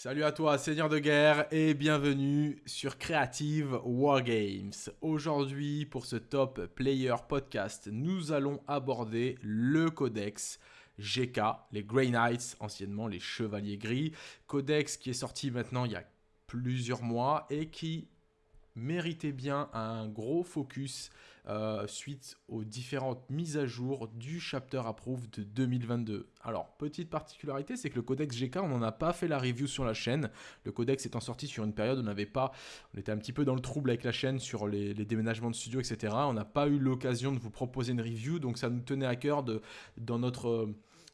Salut à toi, Seigneur de guerre, et bienvenue sur Creative Wargames. Aujourd'hui, pour ce Top Player Podcast, nous allons aborder le codex GK, les Grey Knights, anciennement les Chevaliers Gris. Codex qui est sorti maintenant il y a plusieurs mois et qui méritait bien un gros focus euh, suite aux différentes mises à jour du Chapter Approve de 2022. Alors, petite particularité, c'est que le codex GK, on n'en a pas fait la review sur la chaîne. Le codex étant sorti sur une période où on n'avait pas, on était un petit peu dans le trouble avec la chaîne sur les, déménagements de studio, etc. On n'a pas eu l'occasion de vous proposer une review, donc ça nous tenait à cœur de, dans notre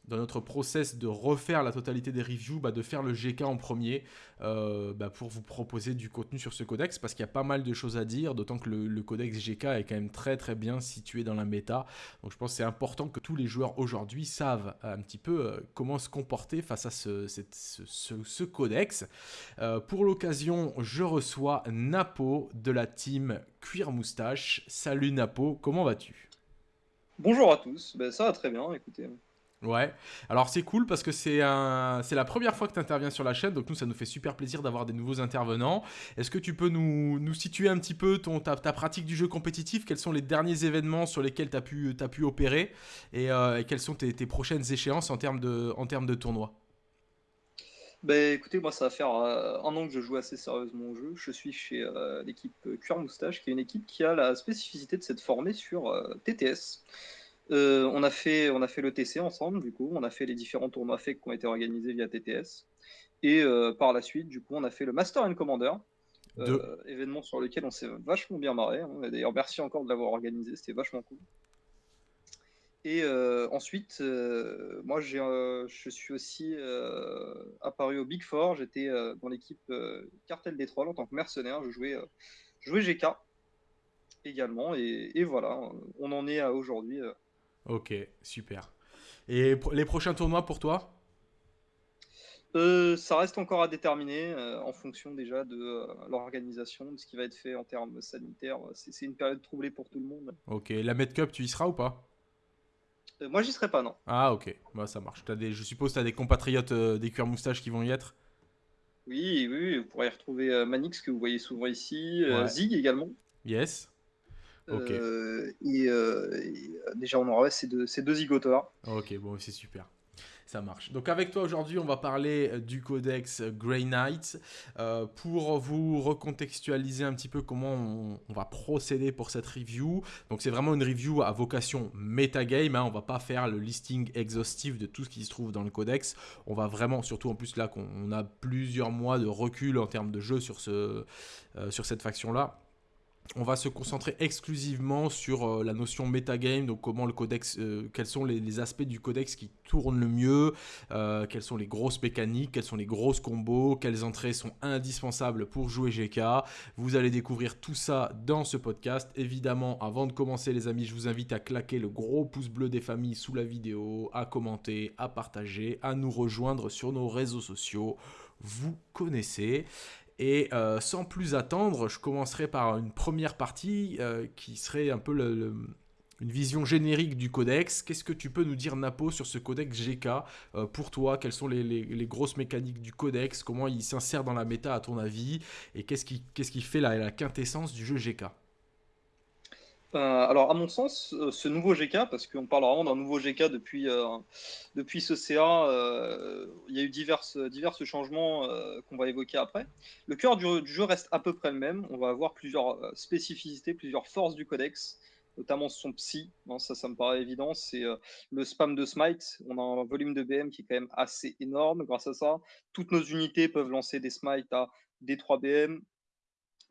dans notre process de refaire la totalité des reviews, bah, de faire le GK en premier euh, bah, pour vous proposer du contenu sur ce codex parce qu'il y a pas mal de choses à dire, d'autant que le, codex GK est quand même très très bien situé dans la méta. Donc je pense que c'est important que tous les joueurs aujourd'hui savent un petit peu euh, comment se comporter face à ce, codex. Euh, pour l'occasion, je reçois Napo de la team Cuir Moustache. Salut Napo, comment vas-tu? Bonjour à tous, ben, ça va très bien, écoutez. Ouais, alors c'est cool parce que c'est la première fois que tu interviens sur la chaîne, donc nous ça nous fait super plaisir d'avoir des nouveaux intervenants. Est-ce que tu peux nous, situer un petit peu ton, ta, pratique du jeu compétitif? Quels sont les derniers événements sur lesquels tu as pu, opérer? Euh, et, quelles sont tes, prochaines échéances en termes de, en termes de tournoi? Ben, écoutez, moi ça va faire euh, un an que je joue assez sérieusement au jeu. Je suis chez euh, l'équipe Cuir Moustache, qui est une équipe qui a la spécificité de s'être formée sur TTS. Euh, on, a fait, on a fait le TC ensemble, du coup, on a fait les différents tournois fake qui ont été organisés via TTS. Et euh, par la suite, du coup, on a fait le Master and Commander, euh, événement sur lequel on s'est vachement bien marré. Hein. D'ailleurs, merci encore de l'avoir organisé, c'était vachement cool. Et ensuite, moi, je suis aussi apparu au Big Four. J'étais dans l'équipe Cartel des Trolls en tant que mercenaire. Je jouais, je jouais GK également. Et, et, voilà, on en est à aujourd'hui. Ok, super. Et les prochains tournois pour toi? Euh, ça reste encore à déterminer euh, en fonction déjà de euh, l'organisation, de ce qui va être fait en termes sanitaires. C'est une période troublée pour tout le monde. Ok, la Med Cup, tu y seras ou pas? Moi, j'y serai pas, non. Ah, ok, bah, ça marche. As des, je suppose que tu as des compatriotes des cuirs moustaches qui vont y être? Oui, oui, vous pourrez y retrouver Manix, que vous voyez souvent ici, Zig également. Yes. Euh, et, euh, euh, déjà, on aura ces deux, deux Ok, bon, c'est super. Ça marche. Donc avec toi aujourd'hui, on va parler du codex Grey Knight pour vous recontextualiser un petit peu comment on, va procéder pour cette review. Donc c'est vraiment une review à vocation metagame. Hein. On va pas faire le listing exhaustif de tout ce qui se trouve dans le codex. On va vraiment, surtout en plus là qu'on a plusieurs mois de recul en termes de jeu sur, ce, sur cette faction-là on va se concentrer exclusivement sur euh, la notion metagame, donc comment le codex, euh, quels sont les, aspects du codex qui tournent le mieux, euh, quelles sont les grosses mécaniques, quels sont les grosses combos, quelles entrées sont indispensables pour jouer GK. Vous allez découvrir tout ça dans ce podcast. Évidemment, avant de commencer les amis, je vous invite à claquer le gros pouce bleu des familles sous la vidéo, à commenter, à partager, à nous rejoindre sur nos réseaux sociaux. Vous connaissez. Et euh, sans plus attendre, je commencerai par une première partie euh, qui serait un peu une vision générique du codex. Qu'est-ce que tu peux nous dire, Napo, sur ce codex GK euh, Pour toi, quelles sont les, grosses mécaniques du codex? Comment il s'insère dans la méta, à ton avis? Et qu'est-ce qui, qui, fait la quintessence du jeu GK euh, alors, à mon sens, euh, ce nouveau GK, parce qu'on parle vraiment d'un nouveau GK depuis, euh, depuis ce CA, il y a eu divers, divers changements qu'on va évoquer après. Le cœur du, jeu reste à peu près le même. On va avoir plusieurs spécificités, plusieurs forces du codex, notamment son psy. ça, ça me paraît évident. C'est le spam de smite. On a un volume de BM qui est quand même assez énorme grâce à ça. Toutes nos unités peuvent lancer des smites à D3 BM,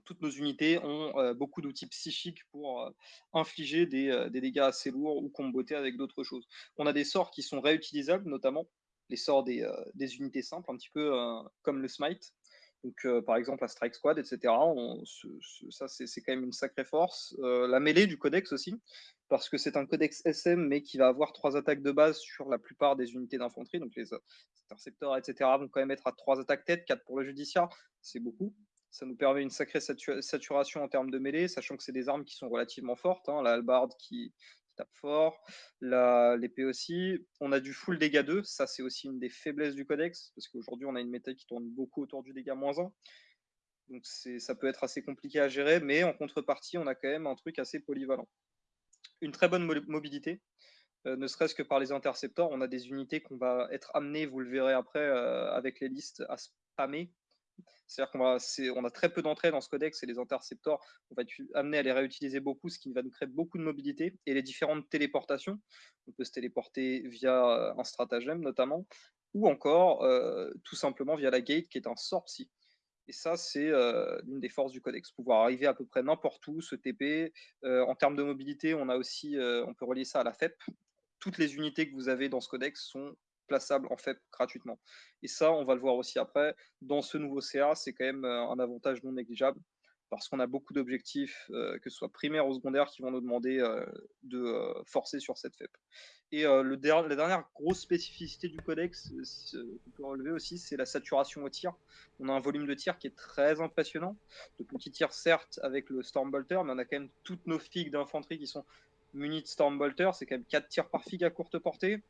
toutes nos unités ont euh, beaucoup d'outils psychiques pour euh, infliger euh, des, dégâts assez lourds ou comboter avec d'autres choses. On a des sorts qui sont réutilisables, notamment les sorts des, unités simples, un petit peu comme le smite. Donc, par exemple, la Strike Squad, etc. ça, c'est quand même une sacrée force. la mêlée du codex aussi, parce que c'est un codex SM, mais qui va avoir trois attaques de base sur la plupart des unités d'infanterie. Donc, les intercepteurs, etc., vont quand même être à trois attaques tête, quatre pour le judiciaire. C'est beaucoup. Ça nous permet une sacrée saturation en termes de mêlée, sachant que c'est des armes qui sont relativement fortes. Hein. La halbarde qui, tape fort. L'épée aussi. On a du full dégâts 2. Ça, c'est aussi une des faiblesses du codex. Parce qu'aujourd'hui, on a une méta qui tourne beaucoup autour du dégât moins 1. Donc ça peut être assez compliqué à gérer. Mais en contrepartie, on a quand même un truc assez polyvalent. Une très bonne mobilité. Euh, ne serait-ce que par les intercepteurs, on a des unités qu'on va être amené, vous le verrez après euh, avec les listes, à spammer c'est-à-dire qu'on a très peu d'entrées dans ce codex et les intercepteurs, on va être amené à les réutiliser beaucoup, ce qui va nous créer beaucoup de mobilité. Et les différentes téléportations, on peut se téléporter via euh, un stratagème notamment, ou encore euh, tout simplement via la gate qui est un sort psy. Et ça, c'est euh, l'une des forces du codex, pouvoir arriver à peu près n'importe où, se TP. en termes de mobilité, on a aussi, on peut relier ça à la FEP. Toutes les unités que vous avez dans ce codex sont plaçable en fait gratuitement. Et ça, on va le voir aussi après. Dans ce nouveau CA, c'est quand même euh, un avantage non négligeable parce qu'on a beaucoup d'objectifs, euh, que ce soit primaires ou secondaires, qui vont nous demander euh, de forcer sur cette FEP. Et le la dernière grosse spécificité du codex qu'on peut relever aussi, c'est la saturation au tir. On a un volume de tir qui est très impressionnant. De petits tirs, certes, avec le Stormbolter, mais on a quand même toutes nos figues d'infanterie qui sont munies de Stormbolter. C'est quand même 4 tirs par figue à courte portée.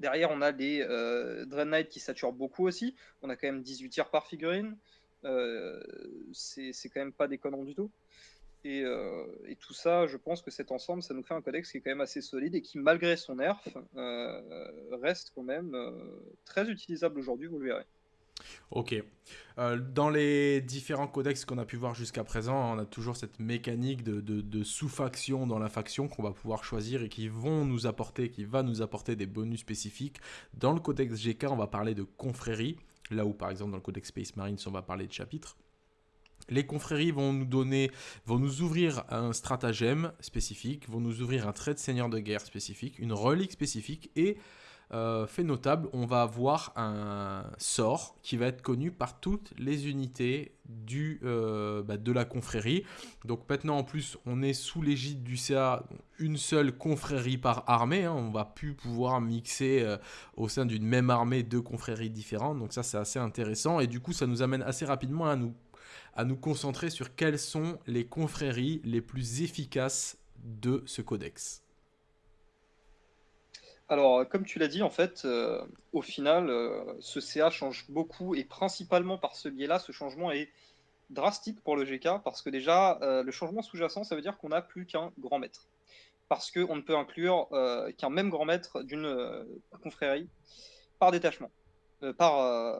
Derrière, on a des euh, Dread Knight qui saturent beaucoup aussi. On a quand même 18 tirs par figurine. Euh, c'est quand même pas déconnant du tout. Euh, et, tout ça, je pense que cet ensemble, ça nous fait un codex qui est quand même assez solide et qui, malgré son nerf, reste quand même très utilisable aujourd'hui, vous le verrez. Ok. Euh, dans les différents codex qu'on a pu voir jusqu'à présent, on a toujours cette mécanique de, sous-faction dans la faction qu'on va pouvoir choisir et qui vont nous apporter, qui va nous apporter des bonus spécifiques. Dans le codex GK, on va parler de confrérie, là où par exemple dans le codex Space Marines, on va parler de chapitres. Les confréries vont nous donner, vont nous ouvrir un stratagème spécifique, vont nous ouvrir un trait de seigneur de guerre spécifique, une relique spécifique et euh, fait notable, on va avoir un sort qui va être connu par toutes les unités du, euh, bah, de la confrérie. Donc maintenant en plus on est sous l'égide du CA, une seule confrérie par armée, hein. on va plus pouvoir mixer euh, au sein d'une même armée deux confréries différentes, donc ça c'est assez intéressant et du coup ça nous amène assez rapidement à nous, à nous concentrer sur quelles sont les confréries les plus efficaces de ce codex. Alors, comme tu l'as dit, en fait, euh, au final, euh, ce CA change beaucoup et principalement par ce biais-là, ce changement est drastique pour le GK parce que déjà, euh, le changement sous-jacent, ça veut dire qu'on n'a plus qu'un grand maître. Parce qu'on ne peut inclure qu'un même grand maître d'une confrérie par détachement, par,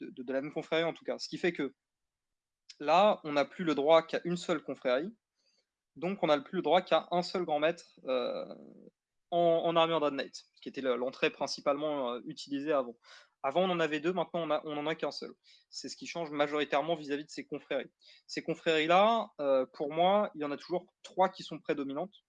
de, la même confrérie en tout cas. Ce qui fait que là, on n'a plus le droit qu'à une seule confrérie, donc on n'a plus le droit qu'à un seul grand maître en, en armure Knight, qui était l'entrée principalement euh, utilisée avant. Avant, on en avait deux, maintenant, on n'en a, qu'un seul. C'est ce qui change majoritairement vis-à-vis de ces confréries. Ces confréries-là, euh, pour moi, il y en a toujours trois qui sont prédominantes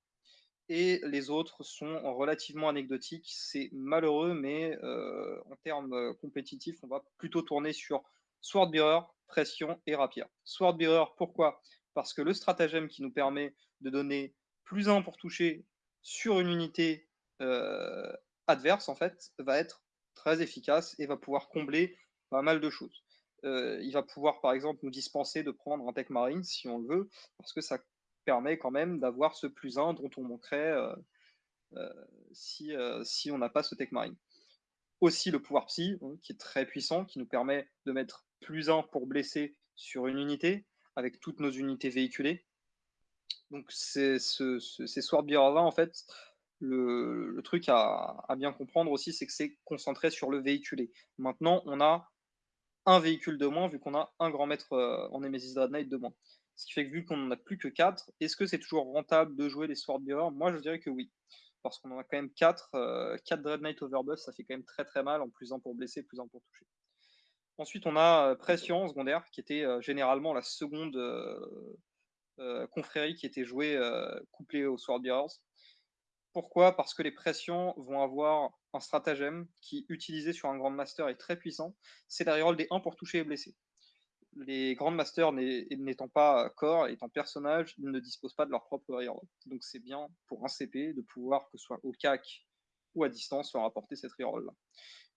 et les autres sont relativement anecdotiques. C'est malheureux, mais euh, en termes compétitifs, on va plutôt tourner sur Swordbearer, Pression et Rapier. Swordbearer, pourquoi? Parce que le stratagème qui nous permet de donner plus 1 pour toucher sur une unité euh, adverse, en fait, va être très efficace et va pouvoir combler pas mal de choses. Euh, il va pouvoir, par exemple, nous dispenser de prendre un Tech Marine si on le veut, parce que ça permet quand même d'avoir ce plus 1 dont on manquerait euh, si, on n'a pas ce Tech Marine. Aussi le pouvoir Psy, hein, qui est très puissant, qui nous permet de mettre plus 1 pour blesser sur une unité, avec toutes nos unités véhiculées. Donc, c'est ce, ces Swordbearer-là, en fait, le, truc à, bien comprendre aussi, c'est que c'est concentré sur le véhiculé. Maintenant, on a un véhicule de moins, vu qu'on a un grand maître euh, en Nemesis Dread Knight de moins. Ce qui fait que vu qu'on n'en a plus que 4, est-ce que c'est toujours rentable de jouer les Swordbearer Moi, je dirais que oui. Parce qu'on en a quand même 4. 4 Dread Knight Overbuff, ça fait quand même très très mal, en plus un pour blesser, plus un pour toucher. Ensuite, on a euh, Pression secondaire, qui était euh, généralement la seconde euh, confrérie qui était jouée euh, couplée aux Swordbearers. Pourquoi? Parce que les pressions vont avoir un stratagème qui, utilisé sur un Grand Master, est très puissant. C'est la reroll des 1 pour toucher et blesser. Les Grand Masters n'étant pas corps, étant personnage, ne disposent pas de leur propre reroll. Donc c'est bien pour un CP de pouvoir, que ce soit au CAC ou à distance, leur apporter cette reroll-là.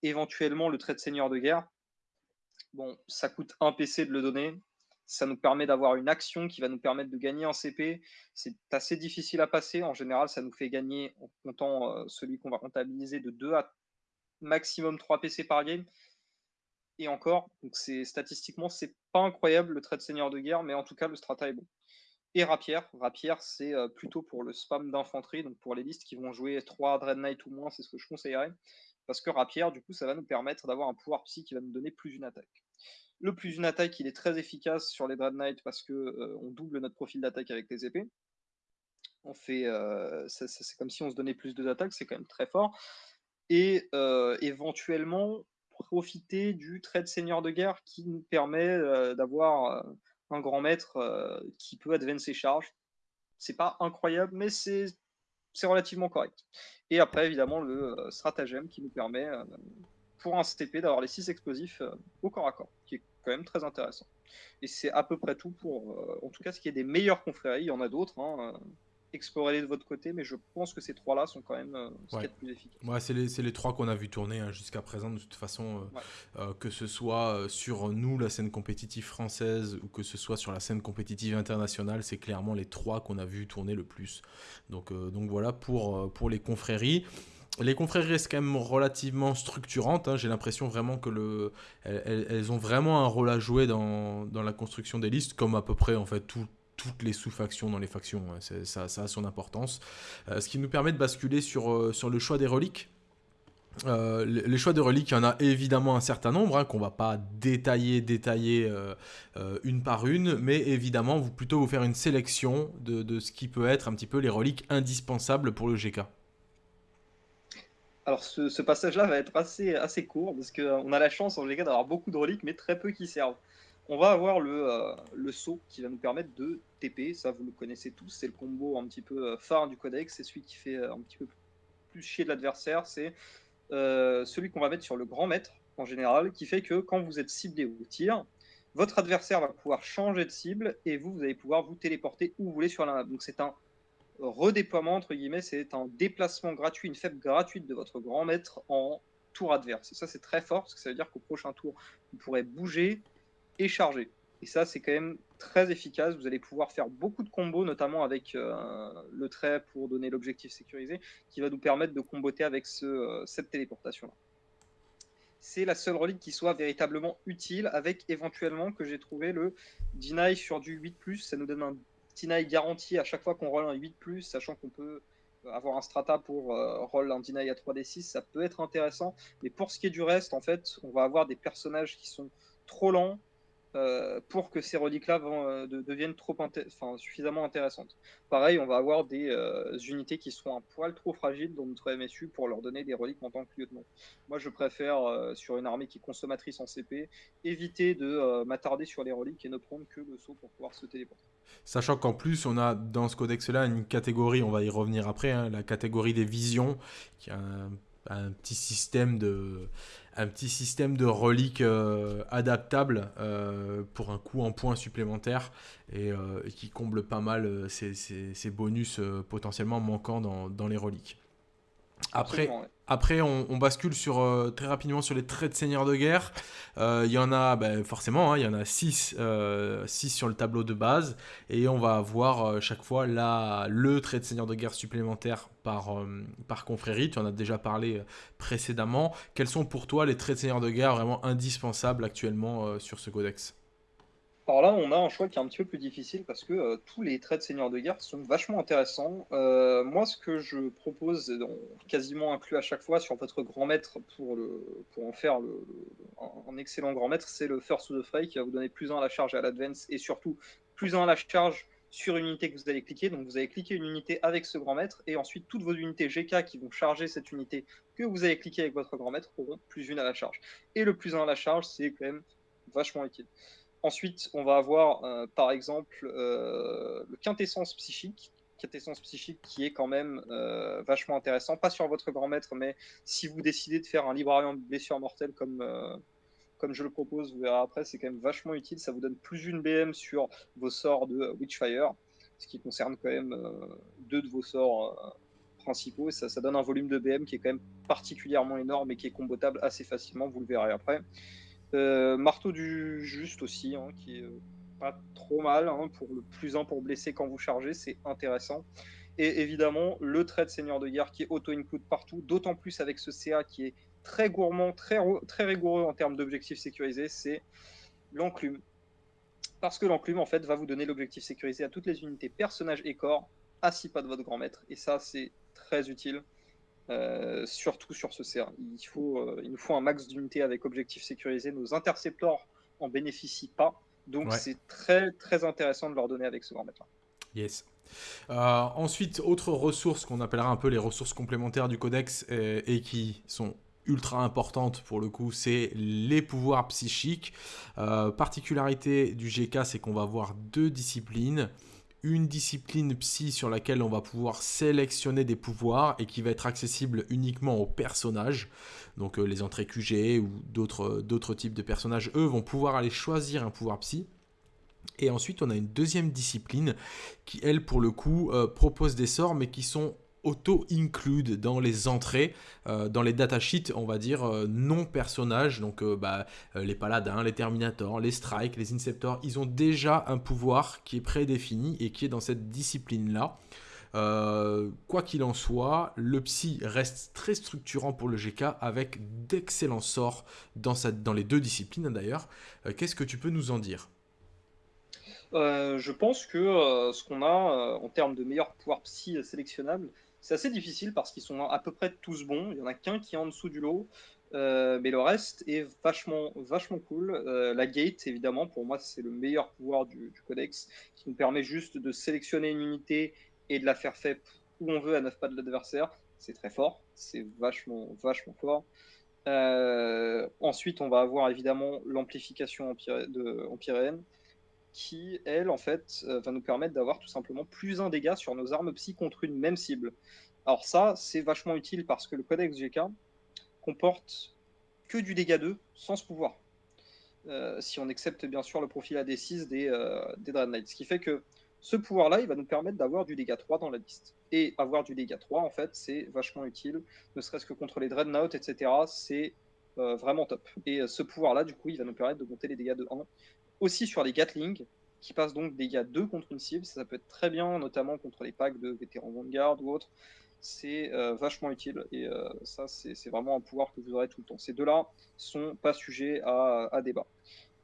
Éventuellement, le trait de seigneur de guerre, bon, ça coûte un PC de le donner, ça nous permet d'avoir une action qui va nous permettre de gagner un CP. C'est assez difficile à passer. En général, ça nous fait gagner, en comptant euh, celui qu'on va comptabiliser, de 2 à maximum 3 PC par game. Et encore, donc c'est statistiquement, c'est pas incroyable le trait de seigneur de guerre, mais en tout cas, le strata est bon. Et rapière, rapière, c'est euh, plutôt pour le spam d'infanterie, donc pour les listes qui vont jouer 3 Dread Knight ou moins, c'est ce que je conseillerais. Parce que rapière, du coup, ça va nous permettre d'avoir un pouvoir psy qui va nous donner plus une attaque. Le plus une attaque, il est très efficace sur les Dread Knight parce que euh, on double notre profil d'attaque avec les épées. On fait, euh, c'est comme si on se donnait plus de d'attaque, c'est quand même très fort. Et euh, éventuellement profiter du trait de seigneur de guerre qui nous permet d'avoir un grand maître qui peut advance ses charges. C'est pas incroyable, mais c'est relativement correct. Et après, évidemment, le stratagème qui nous permet pour un CTP d'avoir les 6 explosifs au corps à corps, quand même très intéressant. Et c'est à peu près tout pour, euh, en tout cas, ce qui est des meilleures confréries. Il y en a d'autres. Hein, euh, explorez-les de votre côté, mais je pense que ces trois-là sont quand même euh, ce qui est le plus efficace. Ouais, c'est les, les, trois qu'on a vu tourner hein, jusqu'à présent, de toute façon, que ce soit sur nous, la scène compétitive française, ou que ce soit sur la scène compétitive internationale, c'est clairement les trois qu'on a vu tourner le plus. Donc, donc voilà pour, pour les confréries les confréries restent quand même relativement structurantes. Hein. J'ai l'impression vraiment que le, elles, ont vraiment un rôle à jouer dans, la construction des listes, comme à peu près en fait toutes les sous-factions dans les factions. Hein. Ça, a son importance. Euh, ce qui nous permet de basculer sur, euh, sur le choix des reliques. Euh, les choix de reliques, il y en a évidemment un certain nombre, hein, qu'on va pas détailler, détailler une par une, mais évidemment, vous plutôt vous faire une sélection de, de, ce qui peut être un petit peu les reliques indispensables pour le GK. Alors ce, passage-là va être assez, assez court parce qu'on a la chance en général d'avoir beaucoup de reliques mais très peu qui servent. On va avoir le, euh, le saut qui va nous permettre de TP, ça vous le connaissez tous, c'est le combo un petit peu euh, phare du codex, c'est celui qui fait euh, un petit peu plus chier de l'adversaire, c'est celui qu'on va mettre sur le grand maître en général, qui fait que quand vous êtes ciblé au tir, votre adversaire va pouvoir changer de cible et vous, vous allez pouvoir vous téléporter où vous voulez sur la map. Donc c'est un redéploiement, entre guillemets, c'est un déplacement gratuit, une faible gratuite de votre grand maître en tour adverse. Ça, c'est très fort, parce que ça veut dire qu'au prochain tour, vous pourrez bouger et charger. Et ça, c'est quand même très efficace. Vous allez pouvoir faire beaucoup de combos, notamment avec euh, le trait pour donner l'objectif sécurisé, qui va nous permettre de comboter avec euh, cette téléportation-là. C'est la seule relique qui soit véritablement utile, avec éventuellement que j'ai trouvé le deny sur du 8+, ça nous donne un deny garanti à chaque fois qu'on roll un 8+, sachant qu'on peut avoir un strata pour euh, roll un deny à 3d6, ça peut être intéressant. Mais pour ce qui est du reste, en fait, on va avoir des personnages qui sont trop lents, pour que ces reliques-là euh, deviennent suffisamment intéressantes. Pareil, on va avoir des euh, unités qui sont un poil trop fragiles dans notre MSU pour leur donner des reliques en tant que lieutenant. Moi, je préfère, sur une armée qui est consommatrice en CP, éviter de m'attarder sur les reliques et ne prendre que le saut pour pouvoir se téléporter. Sachant qu'en plus, on a dans ce codex-là une catégorie, on va y revenir après, hein, la catégorie des visions, qui a un petit système de un petit système de reliques euh, adaptable euh, pour un coût en points supplémentaires et, euh, qui comble pas mal ces, bonus potentiellement manquants dans les reliques. Après, après on, bascule sur, euh, très rapidement sur les traits de seigneur de guerre. Euh, il y en a, ben, forcément, hein, il y en a 6 euh, sur le tableau de base. Et on va avoir chaque fois là, le trait de seigneur de guerre supplémentaire par, par confrérie. Tu en as déjà parlé précédemment. Quels sont pour toi les traits de seigneur de guerre vraiment indispensables actuellement sur ce codex? Alors là, on a un choix qui est un petit peu plus difficile parce que euh, tous les traits de seigneur de guerre sont vachement intéressants. Euh, moi, ce que je propose, quasiment inclus à chaque fois sur votre grand maître pour, en faire un, excellent grand maître, c'est le First to the Fray qui va vous donner plus 1 à la charge à l'advance et surtout plus 1 à la charge sur une unité que vous allez cliquer. Donc vous allez cliquer une unité avec ce grand maître et ensuite toutes vos unités GK qui vont charger cette unité que vous avez cliqué avec votre grand maître auront plus 1 à la charge. Et le plus 1 à la charge, c'est quand même vachement utile. Ensuite, on va avoir euh, par exemple euh, le quintessence psychique, quintessence psychique qui est quand même euh, vachement intéressant, pas sur votre grand maître, mais si vous décidez de faire un librarium de blessure mortelle comme, comme je le propose, vous verrez après, c'est quand même vachement utile, ça vous donne plus une BM sur vos sorts de Witchfire, ce qui concerne quand même deux de vos sorts principaux, et ça, ça donne un volume de BM qui est quand même particulièrement énorme et qui est combotable assez facilement, vous le verrez après. Euh, marteau du juste aussi, hein, qui est euh, pas trop mal. Hein, pour le plus 1 pour blesser quand vous chargez, c'est intéressant. Et évidemment, le trait de seigneur de guerre qui est auto-include partout, d'autant plus avec ce CA qui est très gourmand, très, très rigoureux en termes d'objectifs sécurisés, c'est l'enclume. Parce que l'enclume, en fait, va vous donner l'objectif sécurisé à toutes les unités personnages et corps à 6 pas de votre grand maître. Et ça, c'est très utile, euh, surtout sur ce CA. Il, faut, euh, il nous faut un max d'unités avec objectif sécurisé. Nos interceptors en bénéficient pas. Donc, c'est très, très intéressant de leur donner avec ce grand maître-là. Yes. Euh, ensuite, autre ressource qu'on appellera un peu les ressources complémentaires du codex et qui sont ultra importante pour le coup, c'est les pouvoirs psychiques. Euh, particularité du GK, c'est qu'on va avoir deux disciplines. Une discipline psy sur laquelle on va pouvoir sélectionner des pouvoirs et qui va être accessible uniquement aux personnages. Donc euh, les entrées QG ou d'autres types de personnages, eux, vont pouvoir aller choisir un pouvoir psy. Et ensuite, on a une deuxième discipline qui, elle, pour le coup, euh, propose des sorts, mais qui sont auto-include dans les entrées, euh, dans les datasheets, on va dire, euh, non personnages. Donc euh, bah, les paladins, les terminators, les strikes, les inceptors, ils ont déjà un pouvoir qui est prédéfini et qui est dans cette discipline-là. quoi qu'il en soit, le psy reste très structurant pour le GK avec d'excellents sorts dans, dans les deux disciplines d'ailleurs. Qu'est-ce que tu peux nous en dire? Je pense que ce qu'on a en termes de meilleurs pouvoirs psy sélectionnables, c'est assez difficile parce qu'ils sont à peu près tous bons. Il y en a qu'un qui est en dessous du lot. Euh, mais le reste est vachement, vachement cool. Euh, la gate, évidemment, pour moi, c'est le meilleur pouvoir du, codex qui nous permet juste de sélectionner une unité et de la faire faire où on veut à 9 pas de l'adversaire. C'est très fort, c'est vachement, vachement fort. Euh, ensuite, on va avoir évidemment l'amplification empyréenne qui, elle, en fait, euh, va nous permettre d'avoir tout simplement plus un dégât sur nos armes psy contre une même cible. Alors ça, c'est vachement utile parce que le codex GK comporte que du dégât 2 sans ce pouvoir. Euh, si on accepte bien sûr le profil AD6 des, euh. Ce qui fait que ce pouvoir-là, il va nous permettre d'avoir du dégât 3 dans la liste. Et avoir du dégât 3, en fait, c'est vachement utile, ne serait-ce que contre les Dreadnoughts, etc. C'est vraiment top. Et ce pouvoir-là, du coup, il va nous permettre de monter les dégâts de 1 aussi sur les Gatling, qui passent donc des gars 2 contre une cible. Ça, peut être très bien, notamment contre les packs de vétérans Vanguard ou autres. C'est euh, vachement utile et euh, ça, c'est vraiment un pouvoir que vous aurez tout le temps. Ces deux-là sont pas sujets à, débat.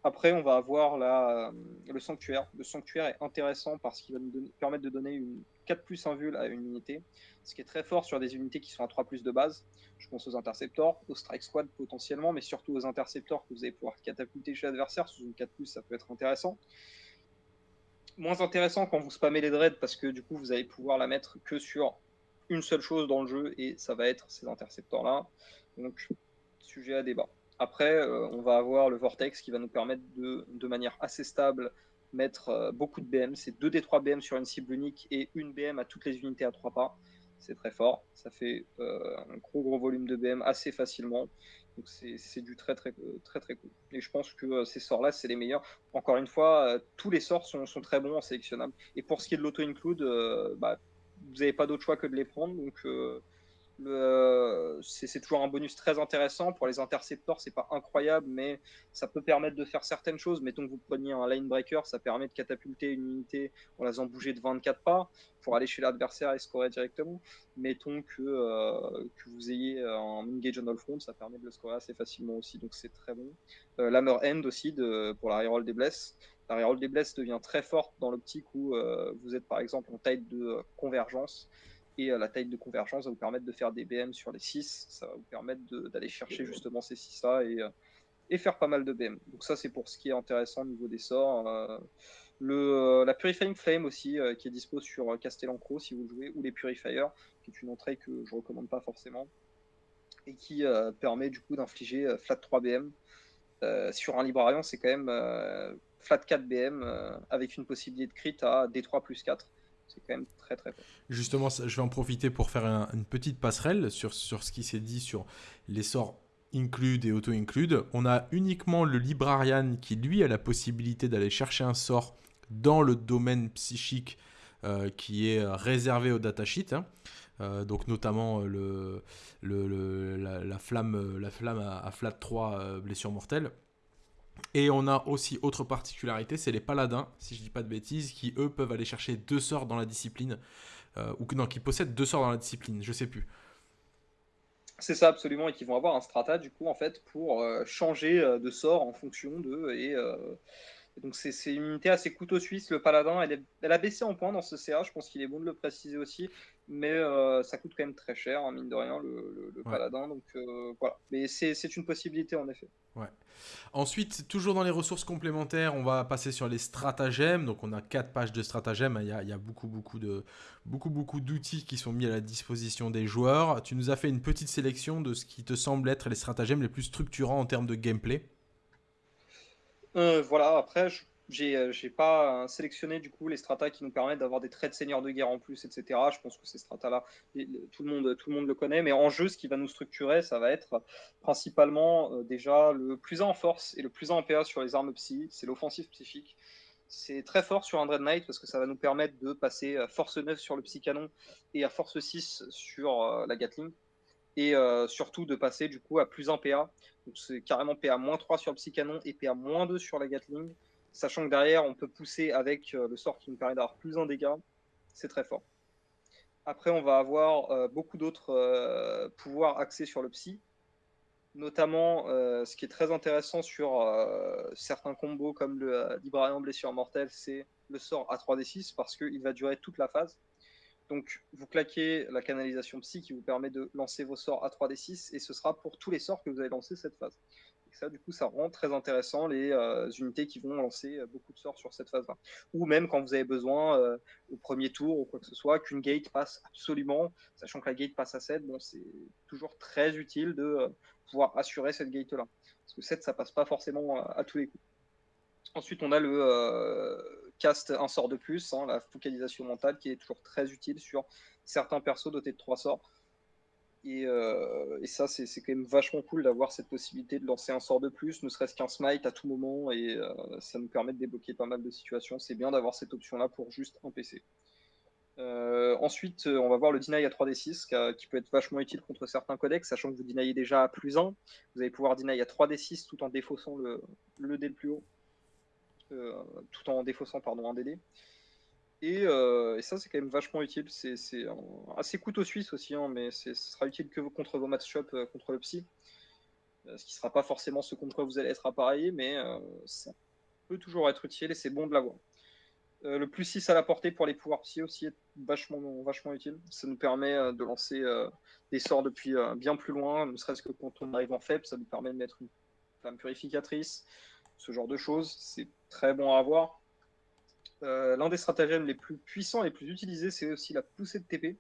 Après, on va avoir la, le sanctuaire. Le sanctuaire est intéressant parce qu'il va nous permettre de donner une 4 plus 1 vul à une unité, ce qui est très fort sur des unités qui sont à 3 plus de base. Je pense aux interceptors, aux strike squad potentiellement, mais surtout aux interceptors que vous allez pouvoir catapulter chez l'adversaire. Sous une 4 plus, ça peut être intéressant. Moins intéressant quand vous spammez les dreads parce que du coup, vous allez pouvoir la mettre que sur une seule chose dans le jeu et ça va être ces interceptors-là. Donc, sujet à débat. Après, euh, on va avoir le Vortex qui va nous permettre de, manière assez stable, mettre euh, beaucoup de BM. C'est 2 des 3 BM sur une cible unique et une BM à toutes les unités à 3 pas c'est très fort. Ça fait euh, un gros gros volume de BM assez facilement. Donc c'est du très très très très cool. Et je pense que ces sorts-là, c'est les meilleurs. Encore une fois, tous les sorts sont, sont, très bons en sélectionnable. Et pour ce qui est de l'auto-include, bah, vous n'avez pas d'autre choix que de les prendre. Donc c'est toujours un bonus très intéressant. Pour les interceptors, c'est pas incroyable, mais ça peut permettre de faire certaines choses. Mettons que vous preniez un line breaker, ça permet de catapulter une unité en la faisant bouger de 24 pas pour aller chez l'adversaire et scorer directement. Mettons que, euh, que vous ayez un engage on all front, ça permet de le scorer assez facilement aussi, donc c'est très bon. Euh, L'hammer end aussi pour la reroll des blesses. La reroll des blesses devient très forte dans l'optique où euh, vous êtes par exemple en taille de convergence et la taille de convergence va vous permettre de faire des BM sur les 6. Ça va vous permettre d'aller chercher justement ces 6-là et, euh, et, faire pas mal de BM. Donc ça, c'est pour ce qui est intéressant au niveau des sorts. Euh, le, euh, la Purifying Flame aussi, qui est dispo sur Castellancro si vous le jouez, ou les Purifiers, qui est une entrée que je recommande pas forcément, et qui permet du coup d'infliger flat 3 BM. sur un Librarian, c'est quand même flat 4 BM avec une possibilité de crit à D3 plus 4 c'est quand même très très. Justement, je vais en profiter pour faire une petite passerelle sur, ce qui s'est dit sur les sorts include et auto-include. On a uniquement le librarian qui lui a la possibilité d'aller chercher un sort dans le domaine psychique euh, qui est réservé au datasheet. Hein. Euh, donc notamment euh, la, flamme, la flamme à, flat 3 blessure mortelle. Et on a aussi autre particularité, c'est les paladins, si je dis pas de bêtises, qui eux peuvent aller chercher deux sorts dans la discipline, euh, ou non, qui possèdent deux sorts dans la discipline, je sais plus. C'est ça absolument, et qui vont avoir un strata du coup en fait pour euh, changer euh, de sort en fonction de et, donc c'est une unité assez couteau suisse. Le paladin, elle, elle, a baissé en points dans ce CA. Je pense qu'il est bon de le préciser aussi mais euh, ça coûte quand même très cher, hein, mine de rien, le, paladin. Donc euh, voilà, mais c'est une possibilité en effet. Ouais. Ensuite, toujours dans les ressources complémentaires, on va passer sur les stratagèmes. Donc on a quatre pages de stratagèmes. Il y a, il y a beaucoup, beaucoup de beaucoup, beaucoup d'outils qui sont mis à la disposition des joueurs. Tu nous as fait une petite sélection de ce qui te semble être les stratagèmes les plus structurants en termes de gameplay. Euh, voilà. Après, euh, j'ai pas euh, sélectionné du coup les stratas qui nous permettent d'avoir des traits de seigneur de guerre en plus, etc. Je pense que ces stratas-là, tout le monde, tout le monde le connaît. Mais en jeu, ce qui va nous structurer, ça va être principalement déjà le plus 1 en force et le plus 1 en PA sur les armes psy. C'est l'offensive psychique. C'est très fort sur un Dread Knight parce que ça va nous permettre de passer à force 9 sur le psy canon et à force 6 sur la Gatling. Et surtout de passer du coup à plus 1 PA. Donc c'est carrément PA moins 3 sur le psy canon et PA moins 2 sur la Gatling sachant que derrière, on peut pousser avec euh, le sort qui nous permet d'avoir plus un dégât. C'est très fort. Après, on va avoir euh, beaucoup d'autres euh, pouvoirs axés sur le psy. Notamment, ce qui est très intéressant sur certains combos comme le Librarian Blessure Mortelle, c'est le sort à 3d6 parce qu'il va durer toute la phase. Donc, vous claquez la canalisation psy qui vous permet de lancer vos sorts à 3d6 et ce sera pour tous les sorts que vous avez lancés cette phase ça, du coup, ça rend très intéressant les euh, unités qui vont lancer euh, beaucoup de sorts sur cette phase-là. Ou même quand vous avez besoin, euh, au premier tour ou quoi que ce soit, qu'une gate passe absolument, sachant que la gate passe à 7, bon, c'est toujours très utile de pouvoir assurer cette gate-là. Parce que 7, ça passe pas forcément à, tous les coups. Ensuite, on a le cast un sort de plus, hein, la focalisation mentale, qui est toujours très utile sur certains persos dotés de 3 sorts. Euh, et, ça, c'est quand même vachement cool d'avoir cette possibilité de lancer un sort de plus, ne serait-ce qu'un smite à tout moment, et euh, ça nous permet de débloquer pas mal de situations. C'est bien d'avoir cette option-là pour juste un PC. Euh, ensuite, on va voir le deny à 3d6 qui, peut être vachement utile contre certains codex, sachant que vous denyez déjà à plus 1. Vous allez pouvoir deny à 3d6 tout en défaussant le, le dé le plus haut, tout en défaussant pardon, un DD. Euh, et, ça, c'est quand même vachement utile. C'est assez couteau suisse aussi, hein, mais ce sera utile que contre vos match-up euh, contre le psy. Euh, ce qui ne sera pas forcément ce contre quoi vous allez être appareillé, mais ça peut toujours être utile et c'est bon de l'avoir. le plus 6 à la portée pour les pouvoirs psy aussi est vachement, vachement utile. Ça nous permet de lancer des sorts depuis bien plus loin, ne serait-ce que quand on arrive en faible, ça nous permet de mettre une flamme purificatrice, ce genre de choses. C'est très bon à avoir. Euh, l'un des stratagèmes les plus puissants et les plus utilisés, c'est aussi la poussée de TP.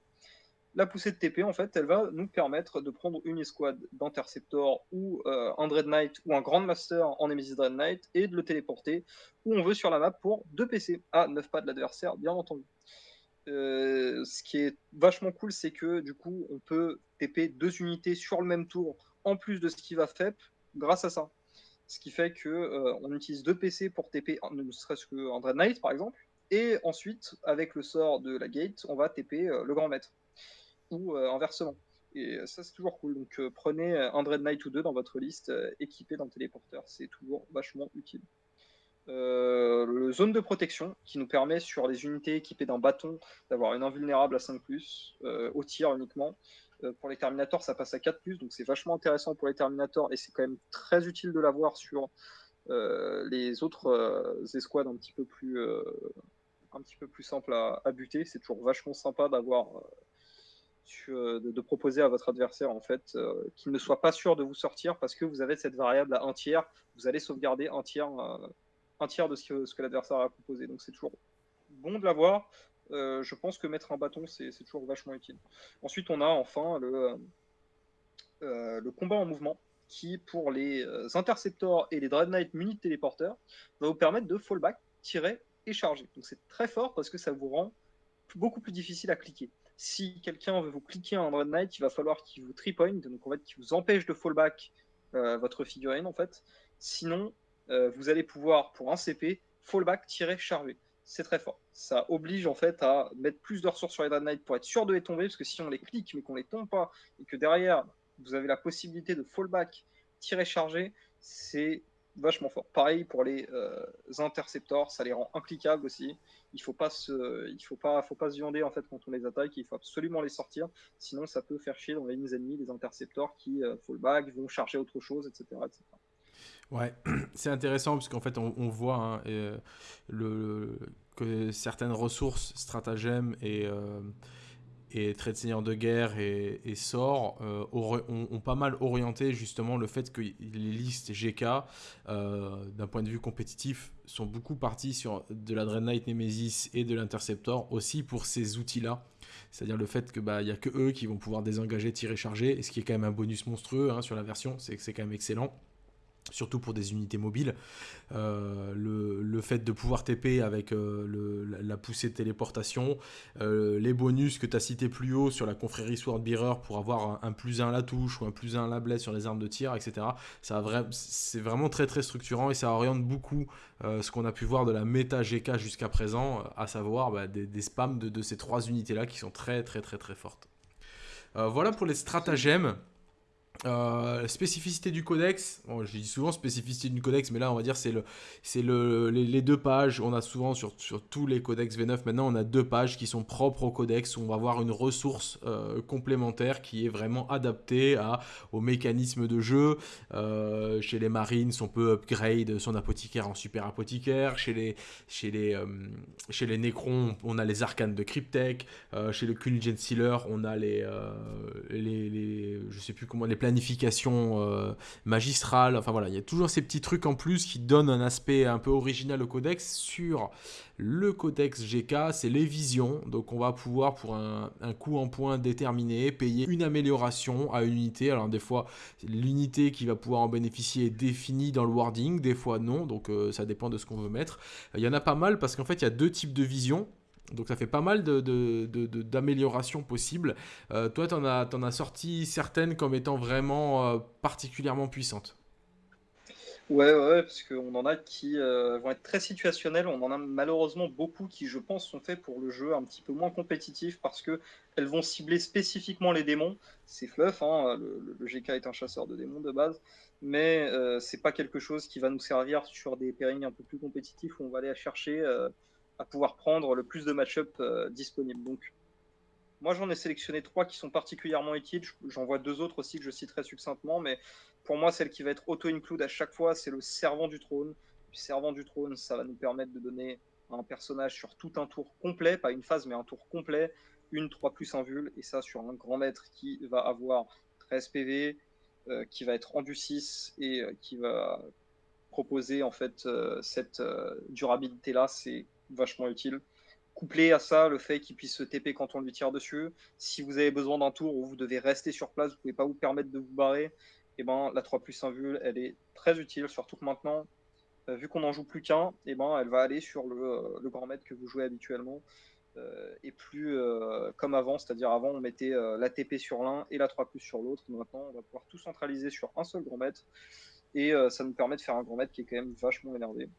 La poussée de TP, en fait, elle va nous permettre de prendre une escouade d'Interceptor ou euh, un Dread Knight ou un Grand Master en Nemesis Dread Knight et de le téléporter où on veut sur la map pour 2 PC à 9 pas de l'adversaire, bien entendu. Euh, ce qui est vachement cool, c'est que du coup, on peut TP deux unités sur le même tour en plus de ce qui va FEP grâce à ça ce qui fait que euh, on utilise deux PC pour TP, ne serait-ce que Dread Knight par exemple, et ensuite avec le sort de la gate, on va TP euh, le grand maître ou euh, inversement. Et ça c'est toujours cool. Donc prenez un Dread Knight ou deux dans votre liste équipé d'un téléporteur, c'est toujours vachement utile. le zone de protection qui nous permet sur les unités équipées d'un bâton d'avoir une invulnérable à 5 au tir uniquement pour les Terminators, ça passe à 4+, donc c'est vachement intéressant pour les Terminators, et c'est quand même très utile de l'avoir sur euh, les autres euh, escouades un petit peu plus, un petit peu plus simples à, buter. C'est toujours vachement sympa d'avoir... De, proposer à votre adversaire en fait qu'il ne soit pas sûr de vous sortir parce que vous avez cette variable à un tiers, vous allez sauvegarder un tiers, un tiers de ce que, ce que l'adversaire a proposé. Donc c'est toujours bon de l'avoir. Euh, je pense que mettre un bâton, c'est toujours vachement utile. Ensuite, on a enfin le, euh, euh, combat en mouvement, qui, pour les interceptors et les Dread Knight munis de téléporteurs, va vous permettre de fallback, tirer et charger. Donc c'est très fort parce que ça vous rend beaucoup plus difficile à cliquer. Si quelqu'un veut vous cliquer un Dread Knight, il va falloir qu'il vous tripoint, donc en fait qu'il vous empêche de fallback votre figurine en fait. Sinon, vous allez pouvoir, pour un CP, fallback, tirer, charger c'est très fort. Ça oblige en fait à mettre plus de ressources sur les Dread Knight pour être sûr de les tomber, parce que si on les clique mais qu'on les tombe pas, et que derrière vous avez la possibilité de fallback, tirer charger, c'est vachement fort. Pareil pour les euh, interceptors, ça les rend incliquables aussi. Il faut pas il faut pas, faut pas se viander en fait quand on les attaque. Il faut absolument les sortir, sinon ça peut faire chier dans les lignes ennemies les interceptors qui euh, fallback, vont charger autre chose, etc. Ouais, c'est intéressant parce qu'en fait on, voit hein, euh, le, que certaines ressources, stratagèmes et euh, et Trait de Seigneur de Guerre et, et Sort euh, ont, pas mal orienté justement le fait que les listes GK, d'un point de vue compétitif, sont beaucoup partis sur de la Dread Nemesis et de l'Interceptor aussi pour ces outils-là. C'est-à-dire le fait qu'il bah, a que eux qui vont pouvoir désengager, tirer, charger, et ce qui est quand même un bonus monstrueux hein, sur la version, c'est que c'est quand même excellent surtout pour des unités mobiles. Euh, le, fait de pouvoir TP avec euh, la, poussée de téléportation, euh, les bonus que tu as cités plus haut sur la confrérie Swordbearer pour avoir un, plus 1 à la touche ou un plus 1 à la blesse sur les armes de tir, etc. C'est vraiment très très structurant et ça oriente beaucoup ce qu'on a pu voir de la méta GK jusqu'à présent, à savoir bah, des, spams de, de, ces trois unités-là qui sont très très très très fortes. voilà pour les stratagèmes. Euh, spécificité du codex, je dis souvent spécificité du codex, mais là on va dire c'est le, c'est le, les, deux pages. On a souvent sur, sur, tous les codex V9 maintenant, on a deux pages qui sont propres au codex où on va avoir une ressource euh, complémentaire qui est vraiment adaptée à, au mécanisme de jeu. Euh, chez les Marines, on peut upgrade son apothicaire en super apothicaire. Chez les, chez les, chez les Necrons, on a les arcanes de Cryptek. chez le Kunigent Sealer, on a les, les, les, je sais plus comment les planification euh, magistrale. Enfin voilà, il y a toujours ces petits trucs en plus qui donnent un aspect un peu original au codex. Sur le codex GK, c'est les visions. Donc on va pouvoir, pour un, coût en point déterminé, payer une amélioration à une unité. Alors des fois, l'unité qui va pouvoir en bénéficier est définie dans le wording, des fois non. Donc euh, ça dépend de ce qu'on veut mettre. Il y en a pas mal parce qu'en fait, il y a deux types de visions. Donc ça fait pas mal d'améliorations de, possibles. Euh, toi, tu en, as sorti certaines comme étant vraiment euh, particulièrement puissantes. Ouais, ouais, parce qu'on en a qui euh, vont être très situationnelles. On en a malheureusement beaucoup qui, je pense, sont faits pour le jeu un petit peu moins compétitif parce qu'elles vont cibler spécifiquement les démons. C'est fluff, hein, le, GK est un chasseur de démons de base, mais c'est pas quelque chose qui va nous servir sur des pairings un peu plus compétitifs où on va aller chercher à pouvoir prendre le plus de match-up euh, disponibles. Donc, moi, j'en ai sélectionné trois qui sont particulièrement utiles. J'en vois deux autres aussi que je citerai succinctement, mais pour moi, celle qui va être auto-include à chaque fois, c'est le Servant du Trône. Le Servant du Trône, ça va nous permettre de donner un personnage sur tout un tour complet, pas une phase, mais un tour complet, une 3 plus 1 vul, et ça sur un grand maître qui va avoir 13 PV, euh, qui va être rendu 6 et euh, qui va proposer en fait cette durabilité là. Vachement utile. Couplé à ça, le fait qu'il puisse se TP quand on lui tire dessus. Si vous avez besoin d'un tour où vous devez rester sur place, vous pouvez pas vous permettre de vous barrer, et eh ben la 3 plus 1 vue, elle est très utile, surtout que maintenant, euh, vu qu'on n'en joue plus qu'un, et eh ben elle va aller sur le, euh, le grand maître que vous jouez habituellement. Euh, et plus comme avant, c'est-à-dire avant on mettait la TP sur l'un et la 3 plus sur l'autre. Maintenant on va pouvoir tout centraliser sur un seul grand maître et ça nous permet de faire un grand maître qui est quand même vachement énervé.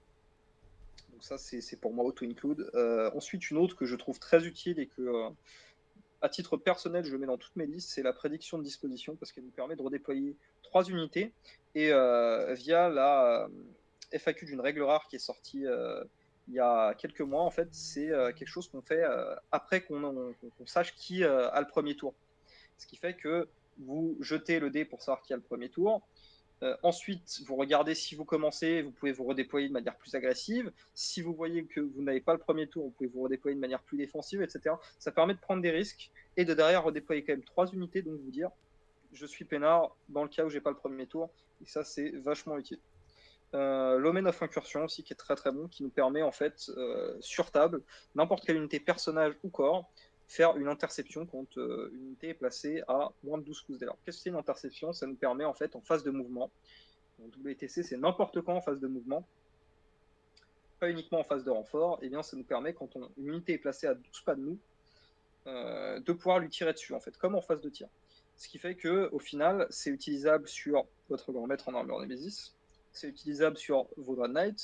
Donc ça, c'est pour moi auto-include. Euh, ensuite, une autre que je trouve très utile et que, euh, à titre personnel, je mets dans toutes mes listes, c'est la prédiction de disposition parce qu'elle nous permet de redéployer trois unités. Et euh, via la FAQ d'une règle rare qui est sortie il y a quelques mois, en fait, c'est quelque chose qu'on fait après qu'on sache qui a le premier tour. Ce qui fait que vous jetez le dé pour savoir qui a le premier tour. Euh, ensuite, vous regardez si vous commencez, vous pouvez vous redéployer de manière plus agressive. Si vous voyez que vous n'avez pas le premier tour, vous pouvez vous redéployer de manière plus défensive, etc. Ça permet de prendre des risques et de derrière redéployer quand même trois unités, donc vous dire je suis peinard dans le cas où j'ai pas le premier tour. Et ça, c'est vachement utile. Euh, L'Omen of Incursion aussi, qui est très très bon, qui nous permet en fait, euh, sur table, n'importe quelle unité personnage ou corps, faire une interception quand euh, une unité est placée à moins de 12 pouces d'élan. Qu'est-ce que c'est une interception? Ça nous permet en fait en phase de mouvement, en WTC c'est n'importe quand en phase de mouvement, pas uniquement en phase de renfort, et eh bien ça nous permet quand une unité est placée à 12 pas de nous, euh, de pouvoir lui tirer dessus en fait, comme en phase de tir. Ce qui fait que au final c'est utilisable sur votre grand maître en armure Nemesis, c'est utilisable sur vos Dread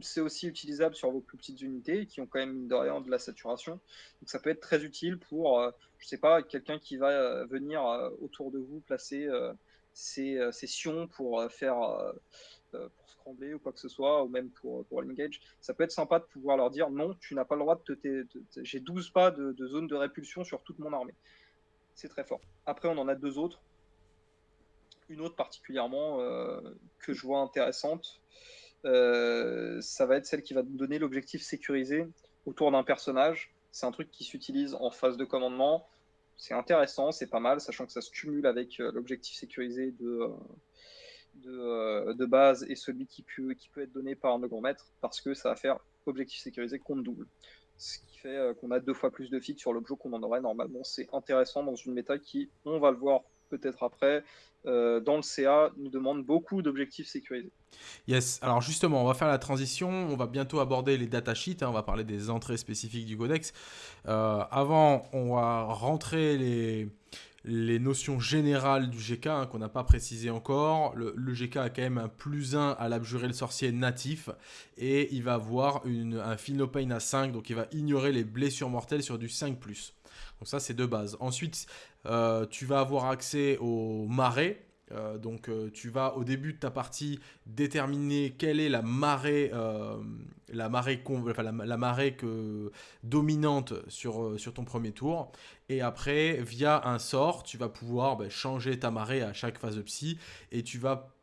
c'est aussi utilisable sur vos plus petites unités qui ont quand même, de de la saturation. Donc ça peut être très utile pour, euh, je sais pas, quelqu'un qui va euh, venir euh, autour de vous placer ses, ses, sions pour faire, pour trembler ou quoi que ce soit, ou même pour, pour l'engage, ça peut être sympa de pouvoir leur dire non, tu n'as pas le droit de te. J'ai 12 pas de, zone de répulsion sur toute mon armée. C'est très fort. Après, on en a deux autres. Une autre particulièrement euh, que je vois intéressante, euh, ça va être celle qui va donner l'objectif sécurisé autour d'un personnage. C'est un truc qui s'utilise en phase de commandement. C'est intéressant, c'est pas mal, sachant que ça se cumule avec euh, l'objectif sécurisé de, euh, de, base et celui qui peut, qui peut être donné par un grand maître, parce que ça va faire objectif sécurisé compte double. Ce qui fait qu'on a deux fois plus de fixes sur l'objet qu'on en aurait normalement. C'est intéressant dans une méta qui, on va le voir peut-être après, euh, dans le CA, nous demande beaucoup d'objectifs sécurisés. Yes, alors justement, on va faire la transition, on va bientôt aborder les datasheets, hein, on va parler des entrées spécifiques du codex. Euh, avant, on va rentrer les, les notions générales du GK hein, qu'on n'a pas précisé encore. Le, GK a quand même un plus 1 à l'abjurer le sorcier natif et il va avoir une, un Pain à 5, donc il va ignorer les blessures mortelles sur du 5+. Donc ça, c'est de base. Ensuite, euh, tu vas avoir accès au marais. Euh, donc euh, tu vas au début de ta partie déterminer quelle est la marée, la marée, que, dominante sur, sur ton premier tour. Et après, via un sort, tu vas pouvoir ben, changer ta marée à chaque phase de psy et tu vas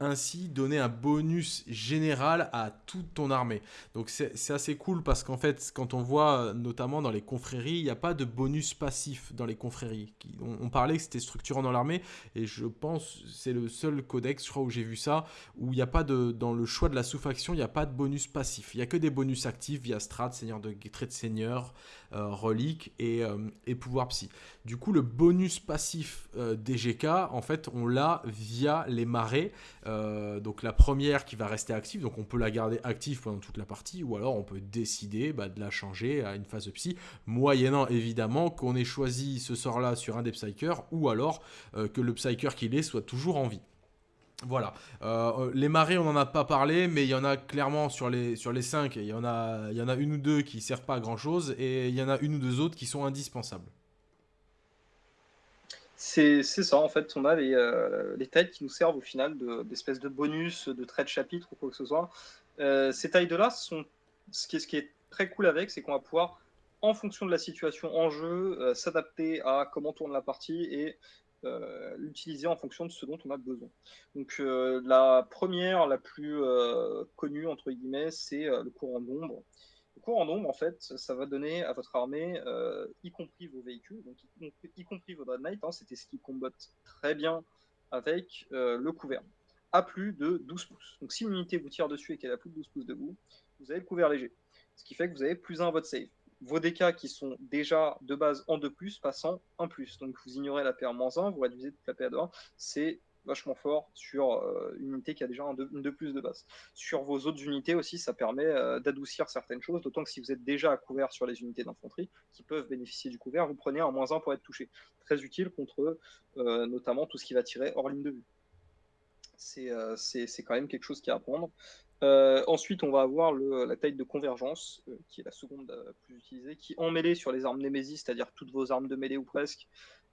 ainsi donner un bonus général à toute ton armée. Donc c'est assez cool parce qu'en fait, quand on voit notamment dans les confréries, il n'y a pas de bonus passif dans les confréries. On, parlait que c'était structurant dans l'armée et je pense c'est le seul codex, je crois, où j'ai vu ça, où il n'y a pas de, dans le choix de la sous-faction, il n'y a pas de bonus passif. Il n'y a que des bonus actifs via strat, seigneur de trait de seigneur, relique et, euh, pouvoir psy. Du coup, le bonus passif euh, des GK, en fait, on l'a via les marées. donc la première qui va rester active, donc on peut la garder active pendant toute la partie, ou alors on peut décider bah, de la changer à une phase de psy, moyennant évidemment qu'on ait choisi ce sort-là sur un des psychers, ou alors que le psyker qu'il est soit toujours en vie. Voilà. Euh, les marées, on n'en a pas parlé, mais il y en a clairement sur les, sur les 5, il y, en a, il y en a une ou deux qui servent pas à grand chose, et il y en a une ou deux autres qui sont indispensables. C'est ça, en fait, on a les, euh, les tailles qui nous servent au final d'espèces de, bonus, de traits de chapitre ou quoi que ce soit. Euh, ces tailles-là, sont ce qui, est, ce qui est très cool avec, c'est qu'on va pouvoir, en fonction de la situation en jeu, s'adapter à comment tourne la partie et euh, l'utiliser en fonction de ce dont on a besoin. Donc euh, la première, la plus euh, connue entre guillemets, c'est le courant d'ombre. Le courant d'ombre, en fait, ça va donner à votre armée, y compris vos véhicules, donc y, compris vos Dread Knight, hein, c'était ce qui combatte très bien avec le couvert, à plus de 12 pouces. Donc si une unité vous tire dessus et qu'elle a plus de 12 pouces de vous, vous avez le couvert léger. Ce qui fait que vous avez plus 1 à votre save vos DK qui sont déjà de base en 2+, passant en plus. Donc vous ignorez la paire moins 1, vous réduisez toute la paire de 1. C'est vachement fort sur euh, une unité qui a déjà un 2, plus de base. Sur vos autres unités aussi, ça permet euh, d'adoucir certaines choses, d'autant que si vous êtes déjà à couvert sur les unités d'infanterie qui peuvent bénéficier du couvert, vous prenez un moins 1 pour être touché. Très utile contre euh, notamment tout ce qui va tirer hors ligne de vue. C'est quand même quelque chose qui à prendre. Euh, ensuite, on va avoir la taille de convergence, euh, qui est la seconde euh, plus utilisée, qui en mêlée sur les armes Nemesis, c'est-à-dire toutes vos armes de mêlée ou presque,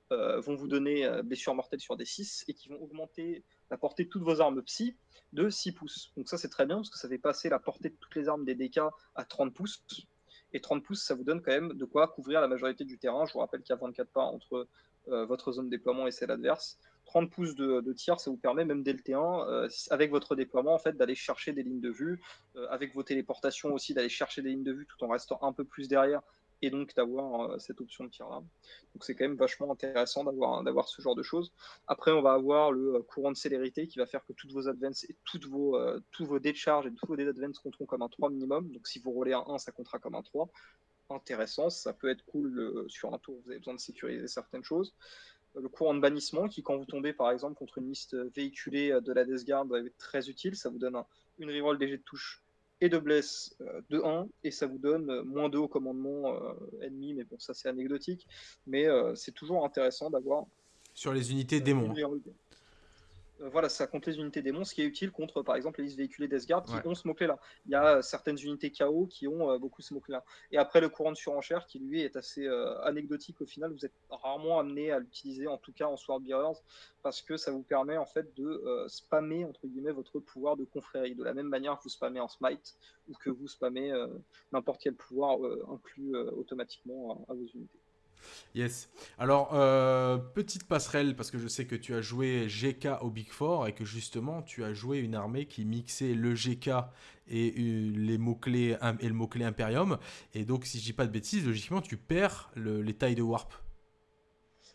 vont vous donner blessures mortelles sur des 6 et qui vont augmenter la portée de toutes vos armes psy de 6 pouces. Donc ça c'est très bien parce que ça fait passer la portée de toutes les armes des DK à 30 pouces. Et 30 pouces, ça vous donne quand même de quoi couvrir la majorité du terrain. Je vous rappelle qu'il y a 24 pas entre votre zone de déploiement et celle adverse. 30 pouces de, tir, ça vous permet même dès le T1, euh, avec votre déploiement, en fait, d'aller chercher des lignes de vue, euh, avec vos téléportations aussi, d'aller chercher des lignes de vue tout en restant un peu plus derrière, et donc d'avoir euh, cette option de tir là. Donc c'est quand même vachement intéressant d'avoir d'avoir ce genre de choses. Après, on va avoir le courant de célérité qui va faire que toutes vos advances et toutes vos, tous vos charge et tous vos dés compteront comme un 3 minimum. Donc si vous roulez un 1, ça comptera comme un 3 intéressant, ça peut être cool sur un tour, vous avez besoin de sécuriser certaines choses le courant de bannissement qui, quand vous tombez par exemple contre une liste véhiculée euh, de la Death Guard, va être très utile. Ça vous donne une reroll des jets de touche et de bless euh, de 1 et ça vous donne euh, moins 2 au commandement ennemi. Mais bon, ça c'est anecdotique. Mais c'est toujours intéressant d'avoir. Sur les unités démons. euh, voilà, ça compte les unités démons, ce qui est utile contre, par exemple, les listes véhiculées d'Esgard qui ont ce mot-clé-là. Il y a certaines unités KO qui ont euh, beaucoup ce mot-clé-là. Et après, le courant de surenchère, qui lui est assez euh, anecdotique au final, vous êtes rarement amené à l'utiliser, en tout cas en Swordbearers, parce que ça vous permet en fait de spammer, entre guillemets, votre pouvoir de confrérie, de la même manière que vous spammez en Smite, ou que vous spammez n'importe quel pouvoir inclus automatiquement à vos unités. Yes. Alors, euh, petite passerelle, parce que je sais que tu as joué GK au Big Four et que justement, tu as joué une armée qui mixait le GK et, euh, les mots -clés, et le mot-clé Imperium. Et donc, si je dis pas de bêtises, logiquement, tu perds les tailles de Warp.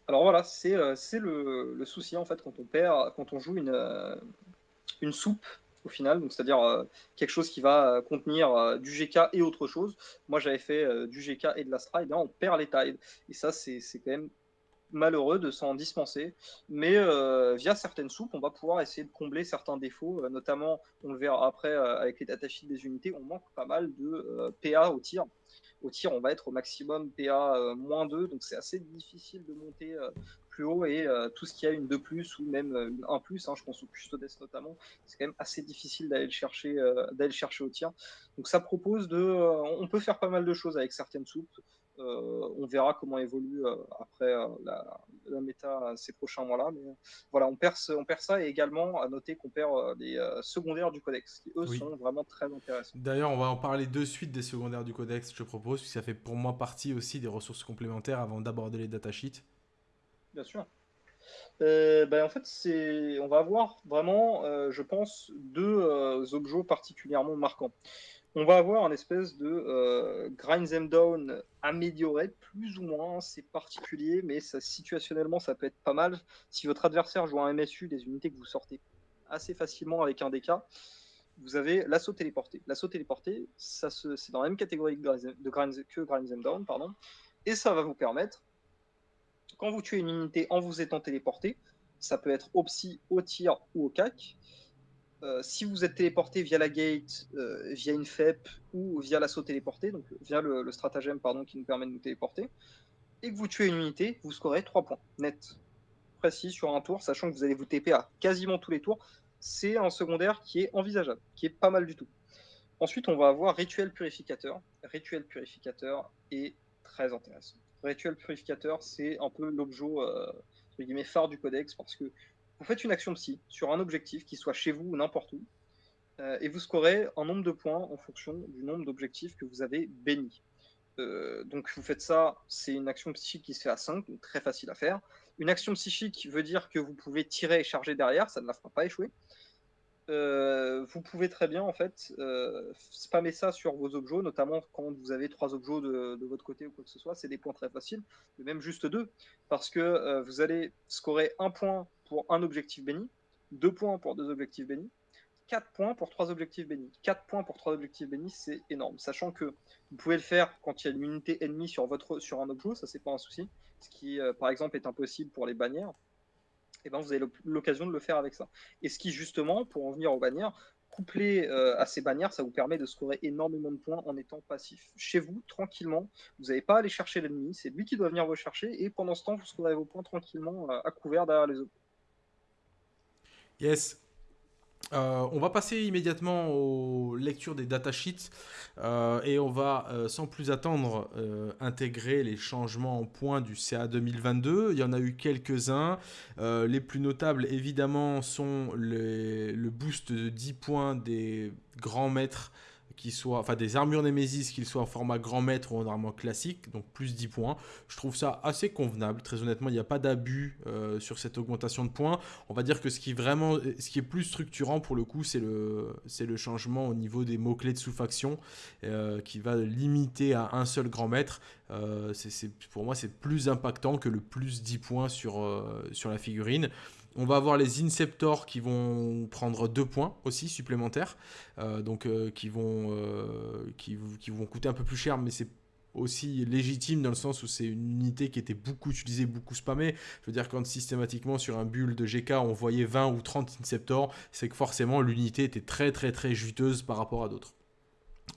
Alors voilà, c'est euh, le, le, souci en fait quand on perd, quand on joue une, une soupe au final, donc c'est-à-dire euh, quelque chose qui va euh, contenir euh, du GK et autre chose. Moi, j'avais fait du GK et de l'Astra, et bien on perd les tailles. Et ça, c'est quand même malheureux de s'en dispenser. Mais via certaines soupes, on va pouvoir essayer de combler certains défauts, notamment, on le verra après avec les datasheets des unités, on manque pas mal de PA au tir. Au tir, on va être au maximum PA moins 2, donc c'est assez difficile de monter plus haut et euh, tout ce qui a une 2 plus ou même euh, une 1 plus, hein, je pense au Custodes notamment, c'est quand même assez difficile d'aller le chercher, euh, d'aller chercher au tir. Donc ça propose de, on peut faire pas mal de choses avec certaines soupes. on verra comment évolue après la, la, méta ces prochains mois-là. Mais voilà, on perd, on perd ça et également à noter qu'on perd les secondaires du codex, qui eux sont vraiment très intéressants. D'ailleurs, on va en parler de suite des secondaires du codex, je propose, puisque ça fait pour moi partie aussi des ressources complémentaires avant d'aborder les datasheets. Bien sûr. Euh, ben, en fait, c'est, on va avoir vraiment, euh, je pense, deux euh, objets particulièrement marquants. On va avoir un espèce de grind them down amélioré, plus ou moins, c'est particulier, mais situationnellement, ça peut être pas mal. Si votre adversaire joue un MSU, des unités que vous sortez assez facilement avec un DK, vous avez l'assaut téléporté. L'assaut téléporté, ça c'est dans la même catégorie de grind, que grind them down, pardon, et ça va vous permettre quand vous tuez une unité en vous étant téléporté, ça peut être au psy, au tir ou au cac. Euh, si vous êtes téléporté via la gate, euh, via une FEP ou via l'assaut téléporté, donc via le, stratagème pardon, qui nous permet de nous téléporter, et que vous tuez une unité, vous scorez 3 points net. Précis sur un tour, sachant que vous allez vous TP à quasiment tous les tours. C'est un secondaire qui est envisageable, qui est pas mal du tout. Ensuite, on va avoir Rituel Purificateur. Rituel Purificateur est très intéressant. Rituel Purificateur, c'est un peu l'objet euh, phare du codex parce que vous faites une action psy sur un objectif qui soit chez vous ou n'importe où, euh, et vous scorez un nombre de points en fonction du nombre d'objectifs que vous avez bénis. Euh, donc vous faites ça, c'est une action psychique qui se fait à 5, donc très facile à faire. Une action psychique veut dire que vous pouvez tirer et charger derrière, ça ne la fera pas échouer. Euh, vous pouvez très bien en fait euh, spammer ça sur vos objets, notamment quand vous avez trois objets de, votre côté ou quoi que ce soit, c'est des points très faciles, même juste deux, parce que euh, vous allez scorer un point pour un objectif béni, deux points pour deux objectifs bénis, quatre points pour trois objectifs bénis. Quatre points pour trois objectifs bénis, c'est énorme, sachant que vous pouvez le faire quand il y a une unité ennemie sur, votre, sur un objet, ça c'est pas un souci, ce qui par exemple est impossible pour les bannières et ben vous avez l'occasion de le faire avec ça. Et ce qui, justement, pour en venir aux bannières, couplé euh, à ces bannières, ça vous permet de scorer énormément de points en étant passif. Chez vous, tranquillement, vous n'avez pas à aller chercher l'ennemi, c'est lui qui doit venir vous chercher, et pendant ce temps, vous scorez vos points tranquillement euh, à couvert derrière les autres. Yes, euh, on va passer immédiatement aux lectures des datasheets euh, et on va euh, sans plus attendre intégrer les changements en points du CA 2022. Il y en a eu quelques-uns. les plus notables évidemment sont le boost de 10 points des grands maîtres qui soit, enfin des armures Nemesis, qu'ils soient en format grand maître ou en armure classique, donc plus 10 points. Je trouve ça assez convenable, très honnêtement, il n'y a pas d'abus euh, sur cette augmentation de points. On va dire que ce qui est vraiment, ce qui est plus structurant pour le coup, c'est le, le changement au niveau des mots-clés de sous-faction, euh, qui va limiter à un seul grand maître. Euh, pour moi, c'est plus impactant que le plus 10 points sur, sur la figurine. On va avoir les Inceptors qui vont prendre deux points aussi supplémentaires, euh, donc euh, qui, vont, euh, qui, vont coûter un peu plus cher, mais c'est aussi légitime dans le sens où c'est une unité qui était beaucoup utilisée, beaucoup spammée. Je veux dire, quand systématiquement sur un build de GK on voyait 20 ou 30 Inceptors, c'est que forcément l'unité était très très très juteuse par rapport à d'autres.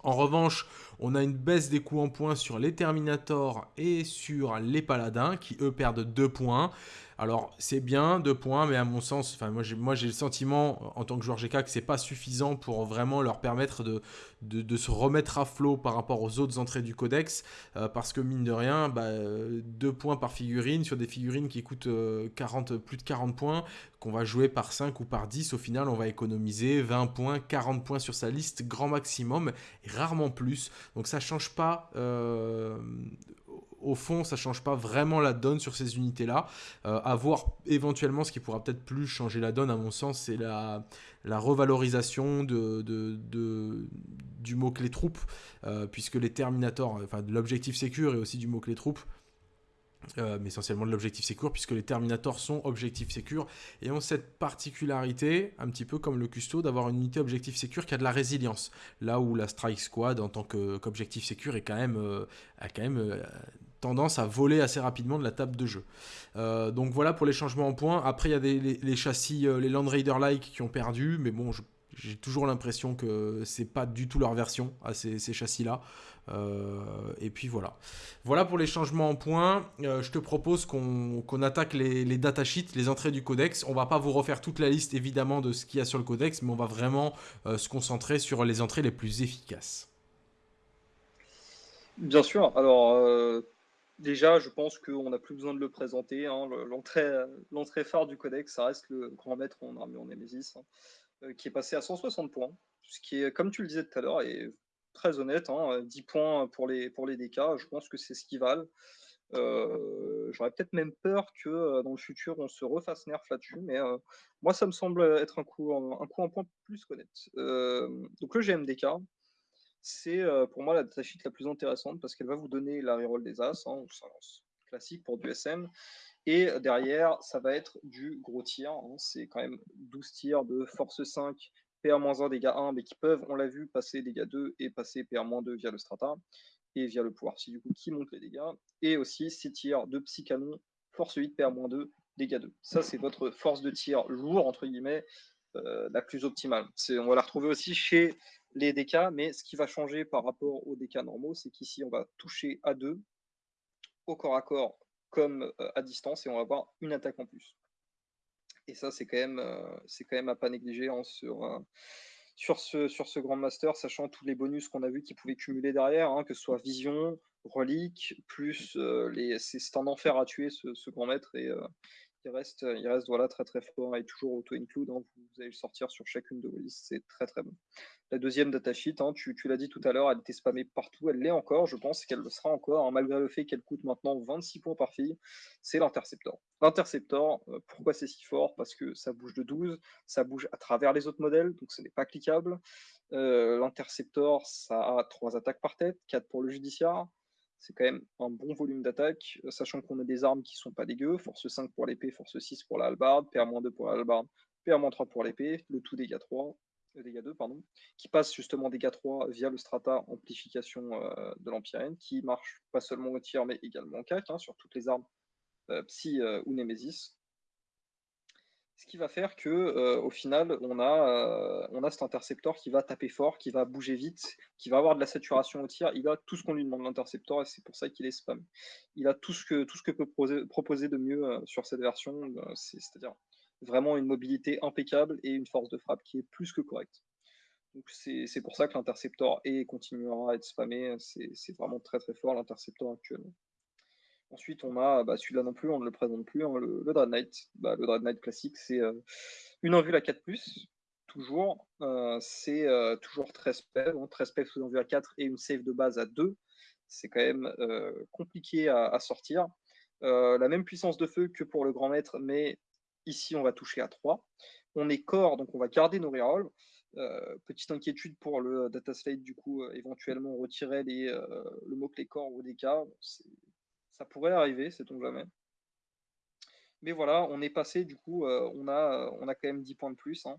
En revanche, on a une baisse des coûts en points sur les Terminators et sur les Paladins qui eux perdent 2 points. Alors, c'est bien, deux points, mais à mon sens, moi, j'ai, le sentiment, en tant que joueur GK, que c'est pas suffisant pour vraiment leur permettre de, se remettre à flot par rapport aux autres entrées du codex, euh, parce que mine de rien, bah, deux points par figurine, sur des figurines qui coûtent 40, euh, plus de 40 points, qu'on va jouer par 5 ou par 10, au final, on va économiser 20 points, 40 points sur sa liste, grand maximum, et rarement plus. Donc ça change pas euh, au fond, ça change pas vraiment la donne sur ces unités-là. Euh, voir éventuellement ce qui pourra peut-être plus changer la donne, à mon sens, c'est la, la revalorisation de, de, du mot-clé troupe, euh, puisque les Terminators, enfin de l'objectif sécure et aussi du mot-clé troupe, euh, mais essentiellement de l'objectif sécure, puisque les Terminators sont objectifs sécure et ont cette particularité, un petit peu comme le Custo, d'avoir une unité objectif sécure qui a de la résilience. Là où la Strike Squad, en tant qu'objectif sécure, est quand même, a quand même tendance à voler assez rapidement de la table de jeu. Euh, donc voilà pour les changements en points. Après, il y a les, châssis, euh, les Land Raider-like qui ont perdu, mais bon, j'ai toujours l'impression que c'est pas du tout leur version à ces, châssis-là. Euh, et puis voilà. Voilà pour les changements en points. je te propose qu'on attaque les, les datasheets, les entrées du codex. On va pas vous refaire toute la liste évidemment de ce qu'il y a sur le codex, mais on va vraiment se concentrer sur les entrées les plus efficaces. Bien sûr. Alors, Déjà, je pense qu'on n'a plus besoin de le présenter. Hein. L'entrée phare du codex, ça reste le grand maître en armure en Nemesis, hein, euh, qui est passé à 160 points. Ce qui comme tu le disais tout à l'heure, est très honnête. 10 hein. points pour les, DK, je pense que c'est ce qu'ils valent. Euh, j'aurais peut-être même peur que euh, dans le futur on se refasse nerf là-dessus, mais moi ça me semble être un coup, un coup en point plus honnête. donc le GMDK, c'est euh, pour moi la datasheet la plus intéressante parce qu'elle va vous donner la reroll des As, hein, classique pour du SM. Et derrière, ça va être du gros tir. Hein. c'est quand même 12 tirs de force 5, PA-1, dégâts 1, mais qui peuvent, on l'a vu, passer dégâts 2 et passer PA-2 via le strata et via le pouvoir si du coup qui monte les dégâts. Et aussi 6 tirs de psy canon, force 8, PA-2, dégâts 2. Ça, c'est votre force de tir lourd, entre guillemets, euh, la plus optimale. On va la retrouver aussi chez les DK, mais ce qui va changer par rapport aux DK normaux, c'est qu'ici, on va toucher à deux, au corps à corps comme euh, à distance, et on va avoir une attaque en plus. Et ça, c'est quand, même, euh, quand même à pas négliger hein, sur, euh, sur, ce, Grand Master, sachant tous les bonus qu'on a vu qu'ils pouvaient cumuler derrière, hein, que ce soit vision, relique, plus les, c'est un enfer à tuer ce, Grand Maître, il reste, il reste voilà, très très fort et toujours auto-include. Hein, vous, allez le sortir sur chacune de vos listes, c'est très très bon. La deuxième datasheet, hein, tu, tu l'as dit tout à l'heure, elle était spammée partout, elle l'est encore, je pense qu'elle le sera encore, hein, malgré le fait qu'elle coûte maintenant 26 points par fille, c'est l'Interceptor. L'Interceptor, euh, pourquoi c'est si fort? Parce que ça bouge de 12, ça bouge à travers les autres modèles, donc ce n'est pas cliquable. Euh, L'Interceptor, ça a 3 attaques par tête, 4 pour le judiciaire, c'est quand même un bon volume d'attaque, euh, sachant qu'on a des armes qui sont pas dégueu, force 5 pour l'épée, force 6 pour la hallebarde, PA-2 pour la hallebarde, PA-3 pour l'épée, le tout dégâts 3, euh, dégâts 2, pardon, qui passe justement dégâts 3 via le strata amplification euh, de l'Empyrean, qui marche pas seulement au tir, mais également en CAC, hein, sur toutes les armes Psy ou Nemesis. Ce qui va faire que euh, au final, on a, euh, cet intercepteur qui va taper fort, qui va bouger vite, qui va avoir de la saturation au tir. Il a tout ce qu'on lui demande l'intercepteur et c'est pour ça qu'il est spam. Il a tout ce que, peut proposer, de mieux euh, sur cette version, c'est-à-dire vraiment une mobilité impeccable et une force de frappe qui est plus que correcte. Donc c'est pour ça que l'intercepteur et continuera à être spammé. C'est vraiment très très fort l'intercepteur actuellement. Ensuite, on a bah, celui-là non plus, on ne le présente plus, hein, le, Dread Knight. Bah, le Dread Knight classique, c'est euh, une envie à 4, toujours. Euh, c'est euh, toujours 13 PEV, hein, 13 PEV sous envie à 4 et une save de base à 2. C'est quand même compliqué à, sortir. la même puissance de feu que pour le grand maître, mais ici on va toucher à 3. On est corps, donc on va garder nos rerolls. petite inquiétude pour le data slate, du coup, éventuellement retirer le mot-clé corps des cas. Ça pourrait arriver, sait-on jamais. Mais voilà, on est passé, du coup, euh, on, a, on a quand même 10 points de plus. Hein.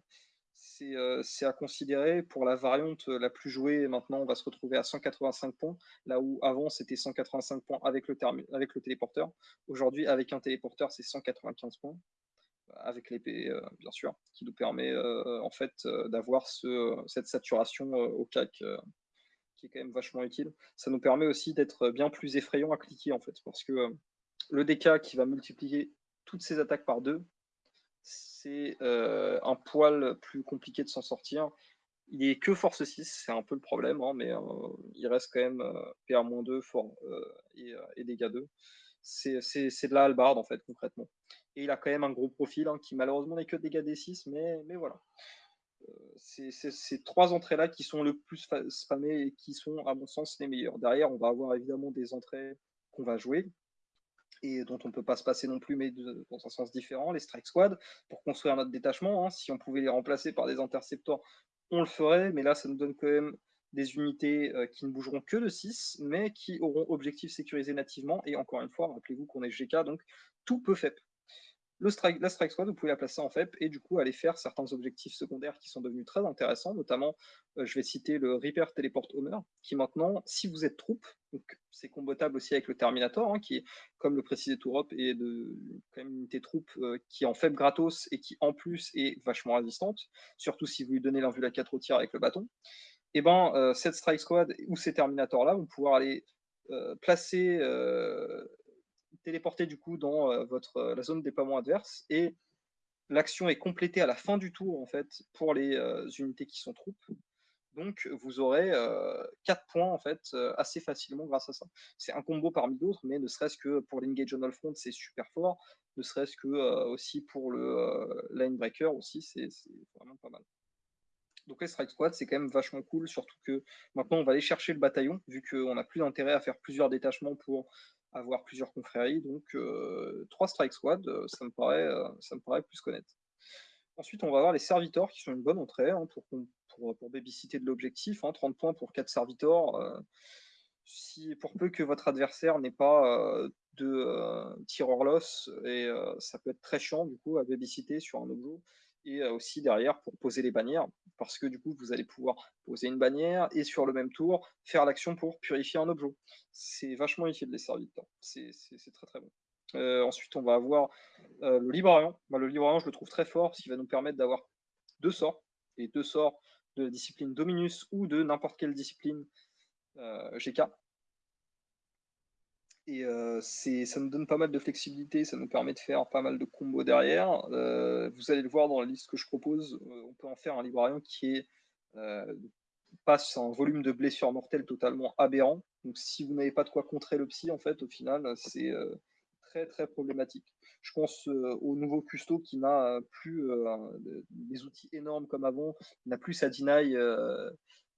Euh, c'est à considérer. Pour la variante la plus jouée, maintenant, on va se retrouver à 185 points, là où avant, c'était 185 points avec le, avec le téléporteur. Aujourd'hui, avec un téléporteur, c'est 195 points, avec l'épée, euh, bien sûr, qui nous permet en fait d'avoir ce, cette saturation au CAC qui est quand même vachement utile. Ça nous permet aussi d'être bien plus effrayant à cliquer en fait, parce que euh, le DK qui va multiplier toutes ces attaques par deux, c'est un poil plus compliqué de s'en sortir. Il est que force 6, c'est un peu le problème, hein, mais il reste quand même PA-2 fort et, dégâts 2. C'est de la halbarde en fait, concrètement. Et il a quand même un gros profil hein, qui malheureusement n'est que dégâts D6, mais, mais voilà. Ces trois entrées-là qui sont le plus spammées et qui sont, à mon sens, les meilleures. Derrière, on va avoir évidemment des entrées qu'on va jouer, et dont on ne peut pas se passer non plus, mais dans un sens différent, les Strike Squad, pour construire notre détachement. Hein. Si on pouvait les remplacer par des interceptors, on le ferait, mais là, ça nous donne quand même des unités euh, qui ne bougeront que de 6, mais qui auront objectif sécurisé nativement. Et encore une fois, rappelez-vous qu'on est GK, donc tout peut FEP le strike, la Strike Squad, vous pouvez la placer en FEP et du coup aller faire certains objectifs secondaires qui sont devenus très intéressants, notamment, euh, je vais citer le Reaper Teleport Homer, qui maintenant, si vous êtes troupe, c'est combattable aussi avec le Terminator, hein, qui est, comme le précisait Tourop, est de, quand même une unité troupe euh, qui est en faible gratos et qui en plus est vachement résistante, surtout si vous lui donnez l'invue à 4 au tir avec le bâton. Et eh ben euh, cette Strike Squad ou ces Terminators-là vont pouvoir aller placer téléporter du coup dans euh, votre, euh, la zone déploiement adverse et l'action est complétée à la fin du tour en fait pour les euh, unités qui sont troupes. Donc vous aurez 4 points en fait assez facilement grâce à ça. C'est un combo parmi d'autres, mais ne serait-ce que pour l'engage on all front c'est super fort, ne serait-ce que aussi pour le line breaker aussi c'est vraiment pas mal. Donc les strike squad c'est quand même vachement cool, surtout que maintenant on va aller chercher le bataillon vu qu'on n'a plus d'intérêt à faire plusieurs détachements pour avoir plusieurs confréries. Donc, euh, trois Strike Squad, euh, ça, me paraît, euh, ça me paraît plus connaître. Ensuite, on va avoir les servitors qui sont une bonne entrée hein, pour, pour, babysiter de l'objectif. 30 hein, points pour 4 servitors. si, pour peu que votre adversaire n'ait pas de tireur loss, et ça peut être très chiant du coup à babysiter sur un objet et aussi derrière pour poser les bannières, parce que du coup vous allez pouvoir poser une bannière et sur le même tour faire l'action pour purifier un objet. C'est vachement utile les serviteurs, c'est très très bon. ensuite on va avoir le librarian. Bah, le librarian je le trouve très fort, parce qu'il va nous permettre d'avoir deux sorts, et deux sorts de discipline Dominus ou de n'importe quelle discipline GK. Et euh, ça nous donne pas mal de flexibilité, ça nous permet de faire pas mal de combos derrière. Euh, vous allez le voir dans la liste que je propose, euh, on peut en faire un librarian qui passe un volume de blessures mortelles totalement aberrant. Donc si vous n'avez pas de quoi contrer le psy, en fait, au final, c'est très très problématique. Je pense au nouveau custo qui n'a plus des outils énormes comme avant, n'a plus sa deny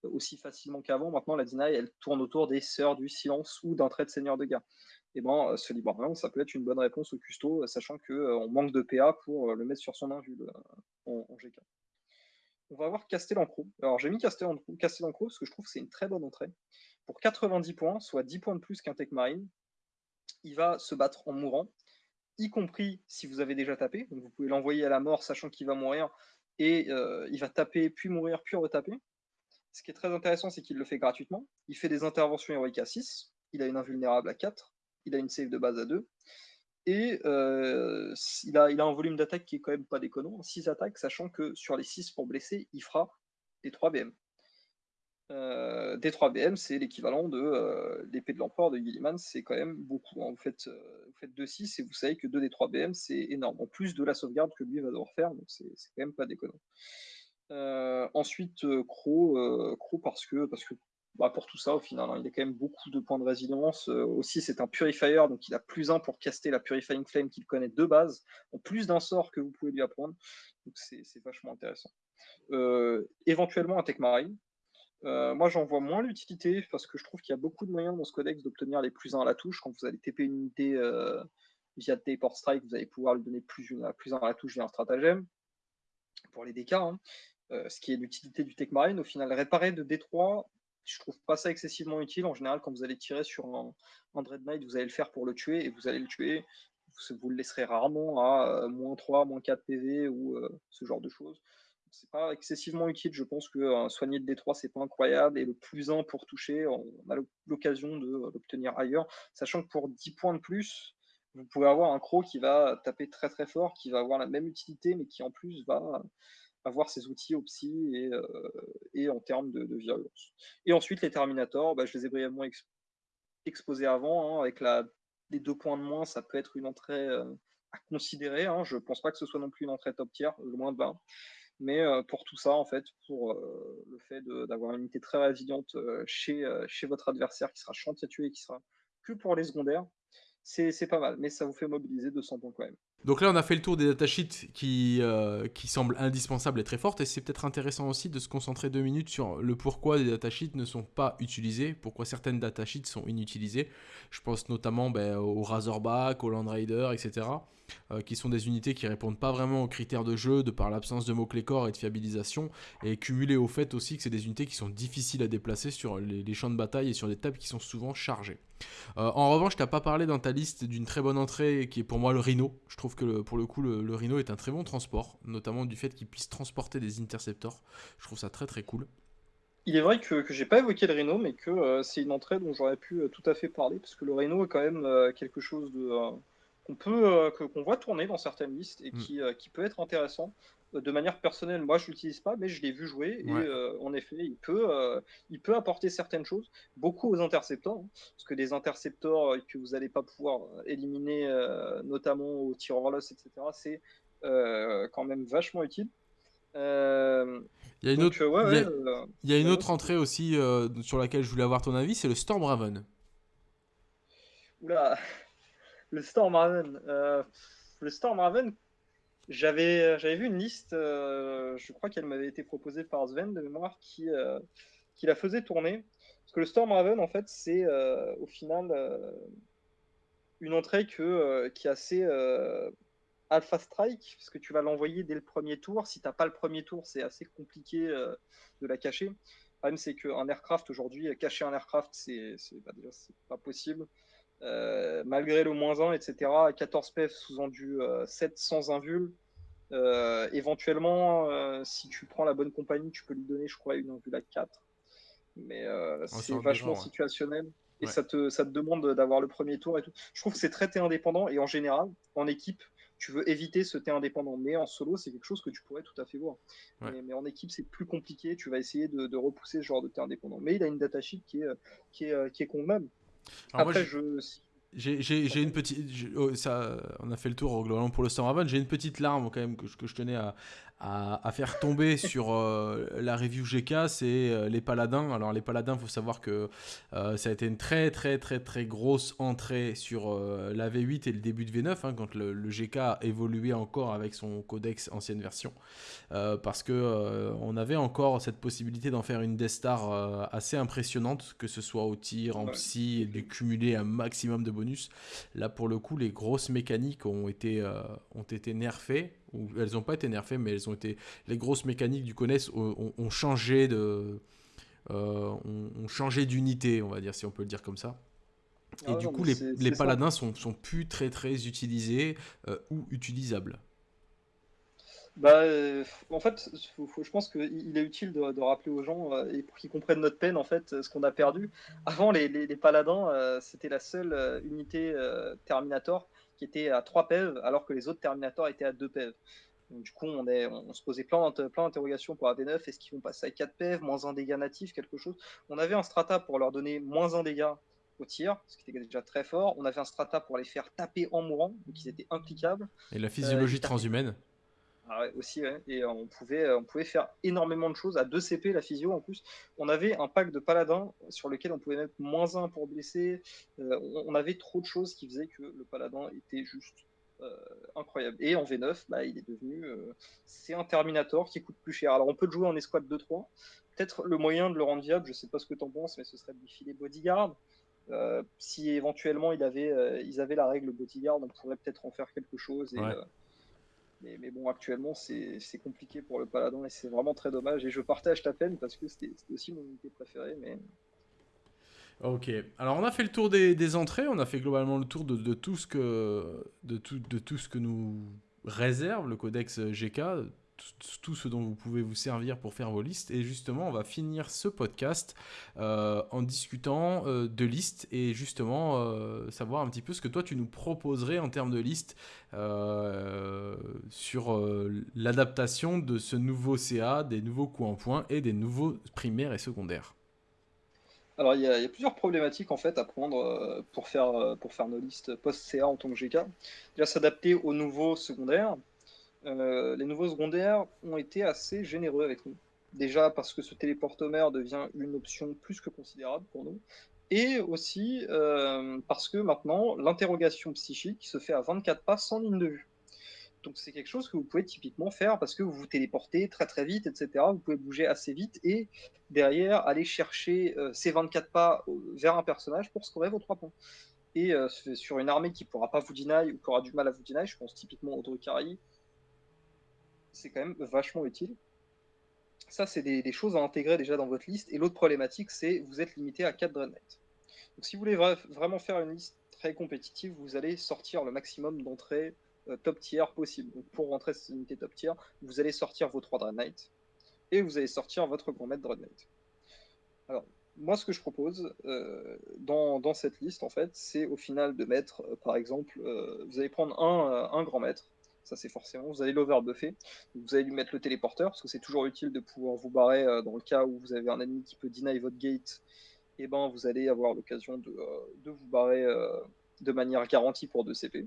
aussi facilement qu'avant. Maintenant, la deny, elle tourne autour des sœurs du silence ou d'un trait de seigneur de guerre. Et ben, ce librarian, ça peut être une bonne réponse au custo, sachant qu'on on manque de PA pour le mettre sur son invul en, GK. On va avoir Castellancro. Alors, j'ai mis Castellancro parce que je trouve que c'est une très bonne entrée. Pour 90 points, soit 10 points de plus qu'un Tech Marine, il va se battre en mourant, y compris si vous avez déjà tapé. Donc, vous pouvez l'envoyer à la mort, sachant qu'il va mourir, et il va taper, puis mourir, puis retaper. Ce qui est très intéressant, c'est qu'il le fait gratuitement. Il fait des interventions héroïques à 6, il a une invulnérable à 4, il a une save de base à 2, et euh, il, a, un volume d'attaque qui est quand même pas déconnant, 6 attaques, sachant que sur les 6 pour blesser, il fera des 3 BM. Euh, des 3 BM, c'est l'équivalent de euh, l'épée de l'empereur de Gilliman, c'est quand même beaucoup. Hein. Vous, faites, vous faites 2-6 et vous savez que 2 des 3 BM, c'est énorme. En plus de la sauvegarde que lui va devoir faire, donc c'est quand même pas déconnant. Euh, ensuite, euh, Crow, euh, parce que, parce que bah, pour tout ça, au final, hein, il a quand même beaucoup de points de résilience. aussi, c'est un Purifier, donc il a plus un pour caster la Purifying Flame qu'il connaît de base, en plus d'un sort que vous pouvez lui apprendre. Donc c'est vachement intéressant. éventuellement, un Tech Marine. moi, j'en vois moins l'utilité parce que je trouve qu'il y a beaucoup de moyens dans ce codex d'obtenir les plus 1 à la touche. Quand vous allez TP une unité via Teleport Strike, vous allez pouvoir lui donner plus, plus 1 à la touche via un stratagème. Pour les hein. Euh, ce qui est l'utilité du Tech Marine. Au final, réparer de D3, je trouve pas ça excessivement utile. En général, quand vous allez tirer sur un, Knight, vous allez le faire pour le tuer et vous allez le tuer. Vous, le laisserez rarement à euh, moins 3, moins 4 PV ou euh, ce genre de choses. C'est pas excessivement utile. Je pense que soigner de D3, c'est pas incroyable. Et le plus 1 pour toucher, on a l'occasion de l'obtenir ailleurs. Sachant que pour 10 points de plus, vous pouvez avoir un croc qui va taper très très fort, qui va avoir la même utilité, mais qui en plus va avoir ses outils au psy et, euh, en termes de, virulence. Et ensuite, les Terminators, bah, je les ai brièvement exposés avant, hein, avec la, les deux points de moins, ça peut être une entrée euh, à considérer. Hein. Je ne pense pas que ce soit non plus une entrée top tier, loin de là. Mais pour tout ça, en fait, pour le fait d'avoir une unité très résiliente chez, chez votre adversaire qui sera chantier tué et qui sera que pour les secondaires, c'est pas mal. Mais ça vous fait mobiliser 200 points quand même. Donc là, on a fait le tour des datasheets qui, euh, qui semblent indispensables et très fortes. Et c'est peut-être intéressant aussi de se concentrer deux minutes sur le pourquoi des datasheets ne sont pas utilisés, pourquoi certaines datasheets sont inutilisées. Je pense notamment ben, au Razorback, au Land Raider, etc. Euh, qui sont des unités qui répondent pas vraiment aux critères de jeu de par l'absence de mots-clés corps et de fiabilisation. Et cumulé au fait aussi que c'est des unités qui sont difficiles à déplacer sur les, champs de bataille et sur des tables qui sont souvent chargées. Euh, en revanche, tu n'as pas parlé dans ta liste d'une très bonne entrée qui est pour moi le Rhino. Que pour le coup, le, Rhino est un très bon transport, notamment du fait qu'il puisse transporter des interceptors. Je trouve ça très très cool. Il est vrai que, que j'ai pas évoqué le Rhino, mais que euh, c'est une entrée dont j'aurais pu euh, tout à fait parler, parce que le Rhino est quand même euh, quelque chose de qu'on peut qu'on voit tourner dans certaines listes et mm. qui, qui peut être intéressant de manière personnelle, moi je l'utilise pas, mais je l'ai vu jouer et euh, en effet, il peut, euh, il peut apporter certaines choses, beaucoup aux intercepteurs, hein, parce que des intercepteurs euh, que vous n'allez pas pouvoir éliminer, notamment au tir loss, etc., c'est quand même vachement utile. il y a une, autre, il y a, une autre entrée aussi sur laquelle je voulais avoir ton avis, c'est le Storm Raven. Oula, le Storm Raven. le Storm Raven, j'avais, euh, j'avais vu une liste, euh, je crois qu'elle m'avait été proposée par Sven de mémoire, qui, euh, qui la faisait tourner. Parce que le Storm Raven, en fait, c'est au final une entrée que, qui est assez alpha strike, parce que tu vas l'envoyer dès le premier tour. Si tu n'as pas le premier tour, c'est assez compliqué de la cacher. Le problème, c'est qu'un aircraft aujourd'hui, cacher un aircraft, c'est, c'est, bah, pas possible. Euh, malgré le moins 1, etc. 14 PF sous du 7 sans invul. Euh, éventuellement, euh, si tu prends la bonne compagnie, tu peux lui donner, je crois, une invul à 4. Mais oh, c'est vachement situationnel. Et ça, te, ça te demande d'avoir le premier tour et tout. Je trouve que c'est très indépendant. Et en général, en équipe, tu veux éviter ce thé indépendant. Mais en solo, c'est quelque chose que tu pourrais tout à fait voir. Mais, en équipe, c'est plus compliqué. Tu vas essayer de, repousser ce genre de thé indépendant. Mais il a une datasheet qui est, qui est, qui est convenable. Après, je... J'ai une petite. Oh, ça, on a fait le tour globalement pour le Storm Raven. J'ai une petite larme quand même que, que je tenais à, à, faire tomber sur euh, la review GK, c'est euh, les Paladins. Alors les Paladins, il faut savoir que euh, ça a été une très très très très grosse entrée sur la V8 et le début de V9, hein, quand le, GK a évolué encore avec son codex ancienne version, parce que on avait encore cette possibilité d'en faire une Death Star assez impressionnante, que ce soit au tir, en psy, et de cumuler un maximum de bonus. Là pour le coup, les grosses mécaniques ont été, ont été nerfées elles n'ont pas été nerfées, mais elles ont été. Les grosses mécaniques du CONES ont, changé de. Euh, ont, changé d'unité, on va dire, si on peut le dire comme ça. Et ah du coup, les, les paladins sont, sont, plus très très utilisés euh, ou utilisables. Bah, euh, en fait, je pense qu'il est utile de, rappeler aux gens et pour qu'ils comprennent notre peine, en fait, ce qu'on a perdu. Avant, les, les, paladins, c'était la seule unité Terminator qui était à 3 PEV, alors que les autres Terminators étaient à 2 PEV. du coup, on, est, on, se posait plein, plein d'interrogations pour AD9. Est-ce qu'ils vont passer à 4 PEV, moins 1 dégât natif, quelque chose On avait un strata pour leur donner moins 1 dégât au tir, ce qui était déjà très fort. On avait un strata pour les faire taper en mourant, donc ils étaient implicables. Et la physiologie euh, transhumaine ah aussi, Et on pouvait, on pouvait faire énormément de choses. À 2 CP, la physio en plus. On avait un pack de paladin sur lequel on pouvait mettre moins 1 pour blesser. Euh, on, avait trop de choses qui faisaient que le paladin était juste euh, incroyable. Et en V9, bah, il est devenu. Euh, c'est un Terminator qui coûte plus cher. Alors on peut le jouer en escouade 2-3. Peut-être le moyen de le rendre viable, je sais pas ce que tu en penses, mais ce serait de défiler bodyguard. si éventuellement il avait, ils avaient la règle bodyguard, on pourrait peut-être en faire quelque chose. Et, mais, bon, actuellement, c'est compliqué pour le Paladin et c'est vraiment très dommage. Et je partage ta peine parce que c'était aussi mon unité préférée. Mais... Ok, alors on a fait le tour des, entrées, on a fait globalement le tour de, tout ce que, de, tout, de tout ce que nous réserve le codex GK, tout ce dont vous pouvez vous servir pour faire vos listes. Et justement, on va finir ce podcast euh, en discutant euh, de listes et justement euh, savoir un petit peu ce que toi tu nous proposerais en termes de listes sur l'adaptation de ce nouveau CA, des nouveaux coups en point et des nouveaux primaires et secondaires. Alors, il y, a, plusieurs problématiques en fait à prendre pour, faire, pour faire nos listes post-CA en tant que GK. Déjà, s'adapter aux nouveaux secondaires. Euh, les nouveaux secondaires ont été assez généreux avec nous. Déjà parce que ce téléportomère devient une option plus que considérable pour nous. Et aussi parce que maintenant, l'interrogation psychique se fait à 24 pas sans ligne de vue. Donc c'est quelque chose que vous pouvez typiquement faire parce que vous vous téléportez très très vite, etc. Vous pouvez bouger assez vite et derrière aller chercher euh, ces 24 pas euh, vers un personnage pour scorer vos 3 points. Et euh, sur une armée qui ne pourra pas vous deny ou qui aura du mal à vous deny, je pense typiquement au Drukhari, c'est quand même vachement utile. Ça, c'est des, choses à intégrer déjà dans votre liste. Et l'autre problématique, c'est vous êtes limité à 4 Dread Knight. Donc si vous voulez vraiment faire une liste très compétitive, vous allez sortir le maximum d'entrées euh, top tier possible. Donc pour rentrer cette unité top tier, vous allez sortir vos 3 Dread Knight et vous allez sortir votre grand maître Dread Knight. Alors, moi, ce que je propose euh, dans, dans, cette liste, en fait, c'est au final de mettre, euh, par exemple, vous allez prendre un, un grand maître, ça c'est forcément, vous allez l'overbuffer, vous allez lui mettre le téléporteur, parce que c'est toujours utile de pouvoir vous barrer dans le cas où vous avez un ennemi qui peut deny votre gate, et eh ben vous allez avoir l'occasion de, de, vous barrer de manière garantie pour 2 CP.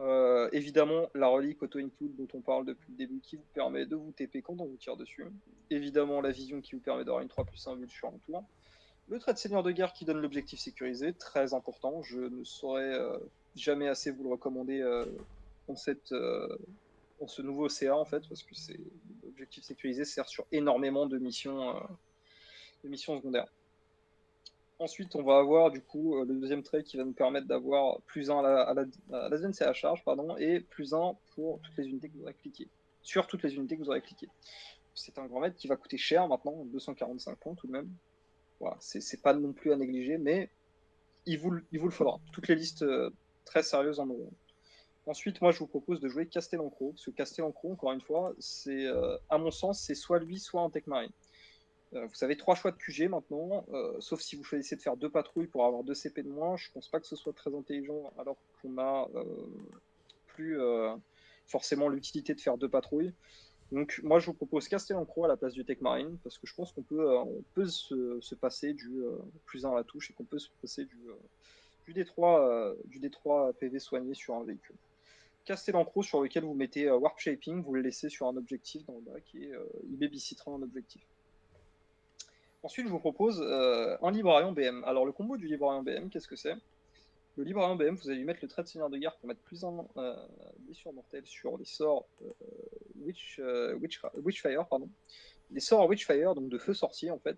Euh, évidemment, la relique auto-include dont on parle depuis le début qui vous permet de vous TP quand on vous tire dessus. Évidemment, la vision qui vous permet d'avoir une 3 plus 1 vue sur un tour. Le trait de seigneur de guerre qui donne l'objectif sécurisé, très important. Je ne saurais euh, jamais assez vous le recommander euh, en, cette, en ce nouveau CA en fait, parce que c'est l'objectif sécurisé sert sur énormément de missions, de missions secondaires. Ensuite, on va avoir du coup euh, le deuxième trait qui va nous permettre d'avoir plus 1 à la, à, charge pardon, et plus 1 pour toutes les unités que vous aurez cliquées. Sur toutes les unités que vous aurez cliquées. C'est un grand maître qui va coûter cher maintenant, 245 points tout de même. Voilà, c'est pas non plus à négliger, mais il vous, il vous le faudra. Toutes les listes euh, très sérieuses en auront. Ensuite, moi, je vous propose de jouer Castellancro, parce que Castellancro, encore une fois, c'est, euh, à mon sens, c'est soit lui, soit un Tech Marine. Euh, vous avez trois choix de QG maintenant, euh, sauf si vous choisissez de faire deux patrouilles pour avoir deux CP de moins. Je pense pas que ce soit très intelligent alors qu'on a plus forcément l'utilité de faire deux patrouilles. Donc moi je vous propose Castellancro à la place du Tech Marine parce que je pense qu'on peut, on peut se, passer du plus 1 à la touche et qu'on peut se passer du, du, D3, du D3 PV soigné sur un véhicule. Castellancro sur lequel vous mettez Warp Shaping, vous le laissez sur un objectif dans le bac et il babysittera un objectif. Ensuite, je vous propose euh, un librarion BM. Alors, le combo du librarion BM, qu'est-ce que c'est? Le librarion BM, vous allez lui mettre le trait de seigneur de guerre pour mettre plus un euh, blessure mortelle sur les sorts euh, Witch, Witch, Witchfire. Pardon. Les sorts Witchfire, donc de feu sorcier, en fait,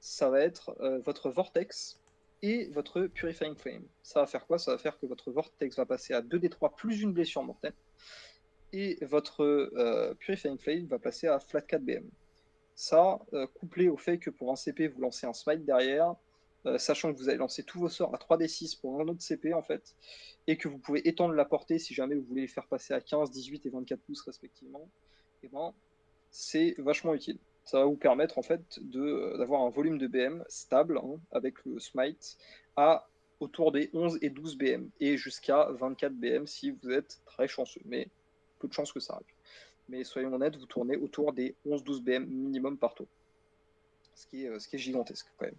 ça va être votre Vortex et votre Purifying Flame. Ça va faire quoi? Ça va faire que votre Vortex va passer à 2d3 plus une blessure mortelle. Et votre Purifying Flame va passer à flat 4 BM. Ça, euh, couplé au fait que pour un CP, vous lancez un smite derrière, euh, sachant que vous allez lancer tous vos sorts à 3d6 pour un autre CP en fait, et que vous pouvez étendre la portée si jamais vous voulez les faire passer à 15, 18 et 24 pouces respectivement, et eh ben, c'est vachement utile. Ça va vous permettre en fait euh, d'avoir un volume de BM stable hein, avec le smite à autour des 11 et 12 BM et jusqu'à 24 BM si vous êtes très chanceux, mais peu de chance que ça arrive mais soyons honnêtes, vous tournez autour des 11-12 BM minimum par tour. Ce qui est, euh, gigantesque quand même.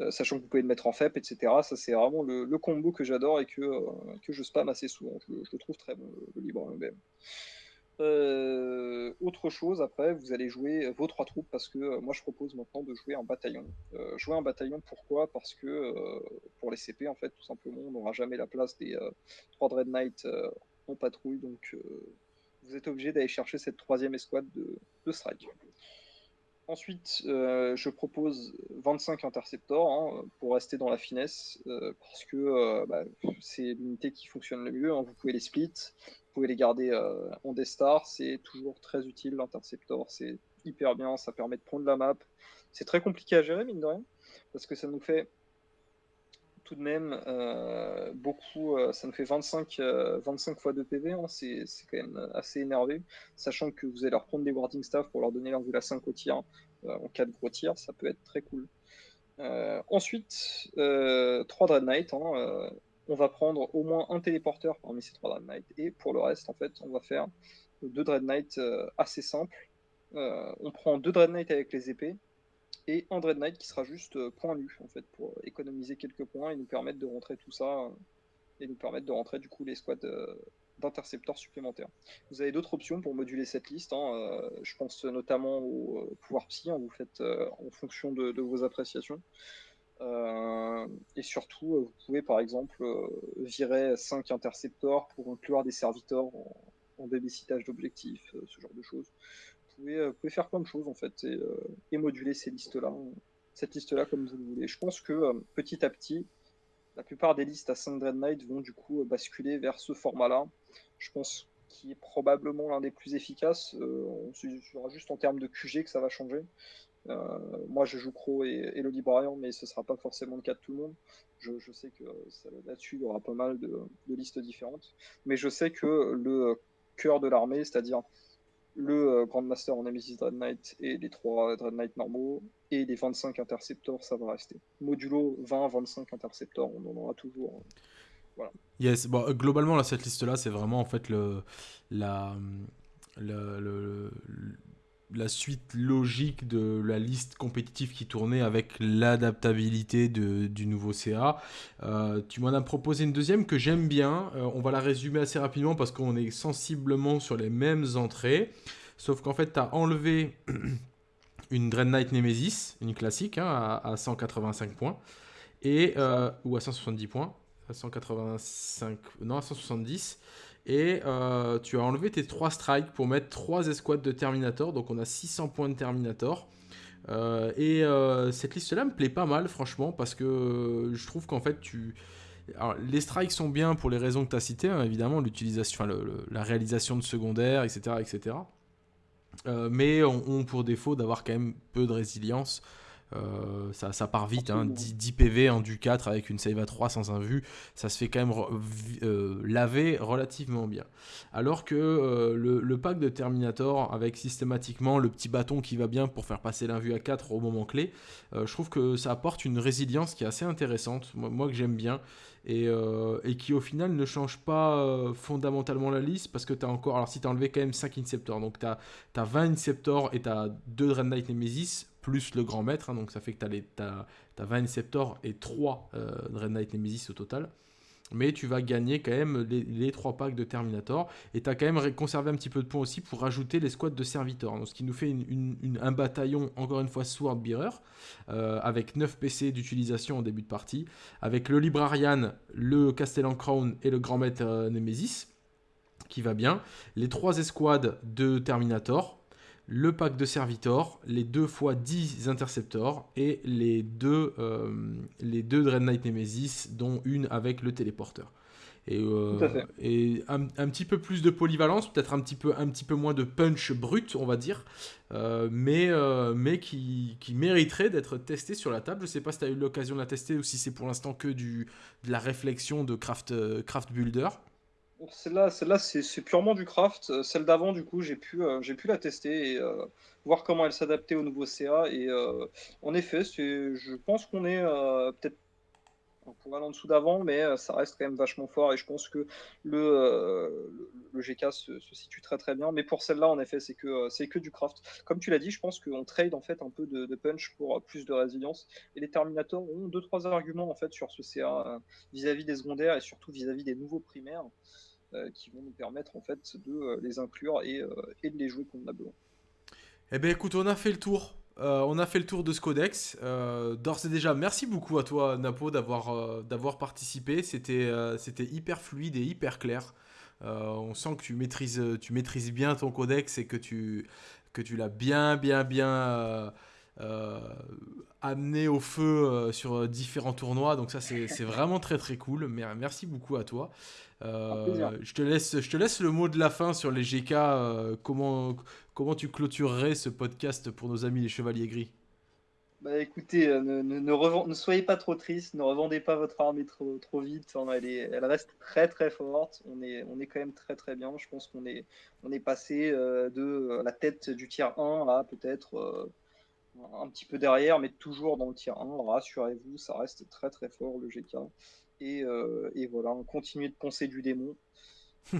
Euh, sachant que vous pouvez le mettre en FEP, etc. Ça, c'est vraiment le, combo que j'adore et que, que je spam assez souvent. Je, le trouve très bon, le, libre BM. Autre chose, après, vous allez jouer vos trois troupes parce que moi je propose maintenant de jouer en bataillon. jouer en bataillon, pourquoi? Parce que pour les CP, en fait, tout simplement, on n'aura jamais la place des trois Dread Knight en patrouille, donc vous êtes obligé d'aller chercher cette troisième escouade de, strike. Ensuite, euh, je propose 25 interceptors hein, pour rester dans la finesse, euh, parce que euh, bah, c'est l'unité qui fonctionne le mieux. Hein. Vous pouvez les split, pouvez les garder en D-Star, c'est toujours très utile l'interceptor, c'est hyper bien, ça permet de prendre la map. C'est très compliqué à gérer, mine de rien, parce que ça nous fait tout de même euh, beaucoup, euh, ça nous fait 25, 25 euh, fois de PV, hein, c'est quand même assez énervé, sachant que vous allez leur prendre des warding staff pour leur donner la 5 au tir en cas de gros tir, ça peut être très cool. ensuite, 3 Dread Knight, hein, on va prendre au moins un téléporteur parmi ces 3 Dread Knight, et pour le reste, en fait, on va faire deux Dread Knight assez simples. on prend deux Dread Knight avec les épées, et un Dread Knight qui sera juste point nu en fait pour économiser quelques points et nous permettre de rentrer tout ça et nous permettre de rentrer du coup les squads d'intercepteurs supplémentaires. Vous avez d'autres options pour moduler cette liste. Hein, je pense notamment au pouvoir psy. Hein, vous faites en fonction de, vos appréciations. Et surtout, vous pouvez par exemple virer 5 intercepteurs pour inclure des serviteurs en, en d'objectifs, ce genre de choses. Vous pouvez, faire plein de choses en fait et, moduler ces listes-là, cette liste-là comme vous le voulez. Je pense que petit à petit, la plupart des listes à 5 Dread Knight vont du coup basculer vers ce format-là. Je pense qu'il est probablement l'un des plus efficaces. Euh, on sera juste en termes de QG que ça va changer. Euh, moi, je joue Crow et, le librarian, mais ce ne sera pas forcément le cas de tout le monde. Je, sais que là-dessus, il y aura pas mal de, listes différentes. Mais je sais que le cœur de l'armée, c'est-à-dire le euh, Grandmaster en Nemesis Dread Knight et les 3 Dread Knight normaux et les 25 interceptors, ça va rester. Modulo 20-25 interceptors, on en aura toujours. Hein. Yes, euh, globalement, cette liste-là, c'est vraiment en fait le, la suite logique de la liste compétitive qui tournait avec l'adaptabilité du nouveau CA. Euh, tu m'en as proposé une deuxième que j'aime bien. on va la résumer assez rapidement parce qu'on est sensiblement sur les mêmes entrées. Sauf qu'en fait, tu as enlevé une Dread Knight Nemesis, une classique, hein, à, 185 points, et, euh, ou à 170 points, à 185, non, à 170. Et euh, tu as enlevé tes 3 strikes pour mettre 3 escouades de Terminator, donc on a 600 points de Terminator. Euh, et cette liste-là me plaît pas mal, franchement, parce que je trouve qu'en fait, tu, alors, les strikes sont bien pour les raisons que tu as citées, hein, évidemment, l'utilisation, la réalisation de secondaires, etc. etc. Euh, mais ont, pour défaut d'avoir quand même peu de résilience. Euh, ça, ça, part vite, hein, 10, PV en du 4 avec une save à 3 sans un vu, ça se fait quand même euh, laver relativement bien. Alors que le, le, pack de Terminator avec systématiquement le petit bâton qui va bien pour faire passer l'invue à 4 au moment clé, je trouve que ça apporte une résilience qui est assez intéressante, moi, moi que j'aime bien. Euh, et, qui au final ne change pas euh, fondamentalement la liste parce que tu as encore, alors si tu as enlevé quand même 5 Inceptors, donc tu as, 20 Inceptors et tu as 2 Dread Knight Nemesis plus le grand maître, hein, donc ça fait que tu as, 20 Inceptors et 3 euh, Dread Knight Nemesis au total mais tu vas gagner quand même les, trois packs de Terminator et tu as quand même conservé un petit peu de points aussi pour rajouter les squads de serviteurs. Donc, ce qui nous fait un bataillon, encore une fois, Swordbearer, euh, avec 9 PC d'utilisation en début de partie, avec le Librarian, le Castellan Crown et le Grand Maître euh, Nemesis, qui va bien. Les trois escouades de Terminator, le pack de Servitor, les deux fois 10 Interceptors et les deux, euh, les deux Dread Knight Nemesis, dont une avec le téléporteur. Et, euh, et un, petit peu plus de polyvalence, peut-être un, petit peu, un petit peu moins de punch brut, on va dire, euh, mais, mais qui, qui mériterait d'être testé sur la table. Je ne sais pas si tu as eu l'occasion de la tester ou si c'est pour l'instant que du, de la réflexion de Craft, craft Builder. Celle-là, c'est purement du craft. Euh, celle d'avant, du coup, j'ai pu, euh, pu la tester et euh, voir comment elle s'adaptait au nouveau CA. Et en effet, je pense qu'on est peut-être pour aller en dessous d'avant, mais ça reste quand même vachement fort. Et je pense que le, le, GK se, situe très très bien. Mais pour celle-là, en effet, c'est que, c'est que du craft. Comme tu l'as dit, je pense qu'on trade en fait un peu de, punch pour plus de résilience. Et les Terminators ont deux trois arguments en fait sur ce CA vis-à-vis des secondaires et surtout vis-à-vis des nouveaux primaires. Euh, qui vont nous permettre en fait de euh, les inclure et, euh, et de les jouer convenablement. Eh bien écoute, on a fait le tour. on a fait le tour de ce codex. D'ores et déjà, merci beaucoup à toi, Napo, d'avoir participé. C'était c'était hyper fluide et hyper clair. on sent que tu maîtrises, tu maîtrises bien ton codex et que tu, que tu l'as bien, bien, bien amené au feu sur différents tournois. Donc ça, c'est vraiment très, très cool. Merci beaucoup à toi. Euh, je, te laisse, je te laisse le mot de la fin sur les GK. Euh, comment, comment tu clôturerais ce podcast pour nos amis les Chevaliers Gris? Bah écoutez, euh, ne, ne, ne, soyez pas trop triste, ne revendez pas votre armée trop, trop vite. elle, est, elle, reste très très forte. On est, on est quand même très très bien. Je pense qu'on est, on est passé de la tête du tiers 1 à peut-être un petit peu derrière, mais toujours dans le tiers 1. Rassurez-vous, ça reste très très fort le GK. Euh, et, voilà, on continue de poncer du démon.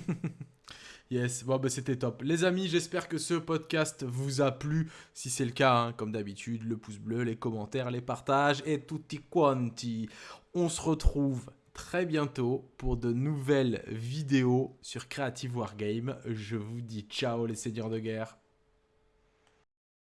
Yes, bon, bah, c'était top. Les amis, j'espère que ce podcast vous a plu. Si c'est le cas, hein, comme d'habitude, le pouce bleu, les commentaires, les partages et tutti quanti. On se retrouve très bientôt pour de nouvelles vidéos sur Creative Wargame. Je vous dis ciao les seigneurs de guerre.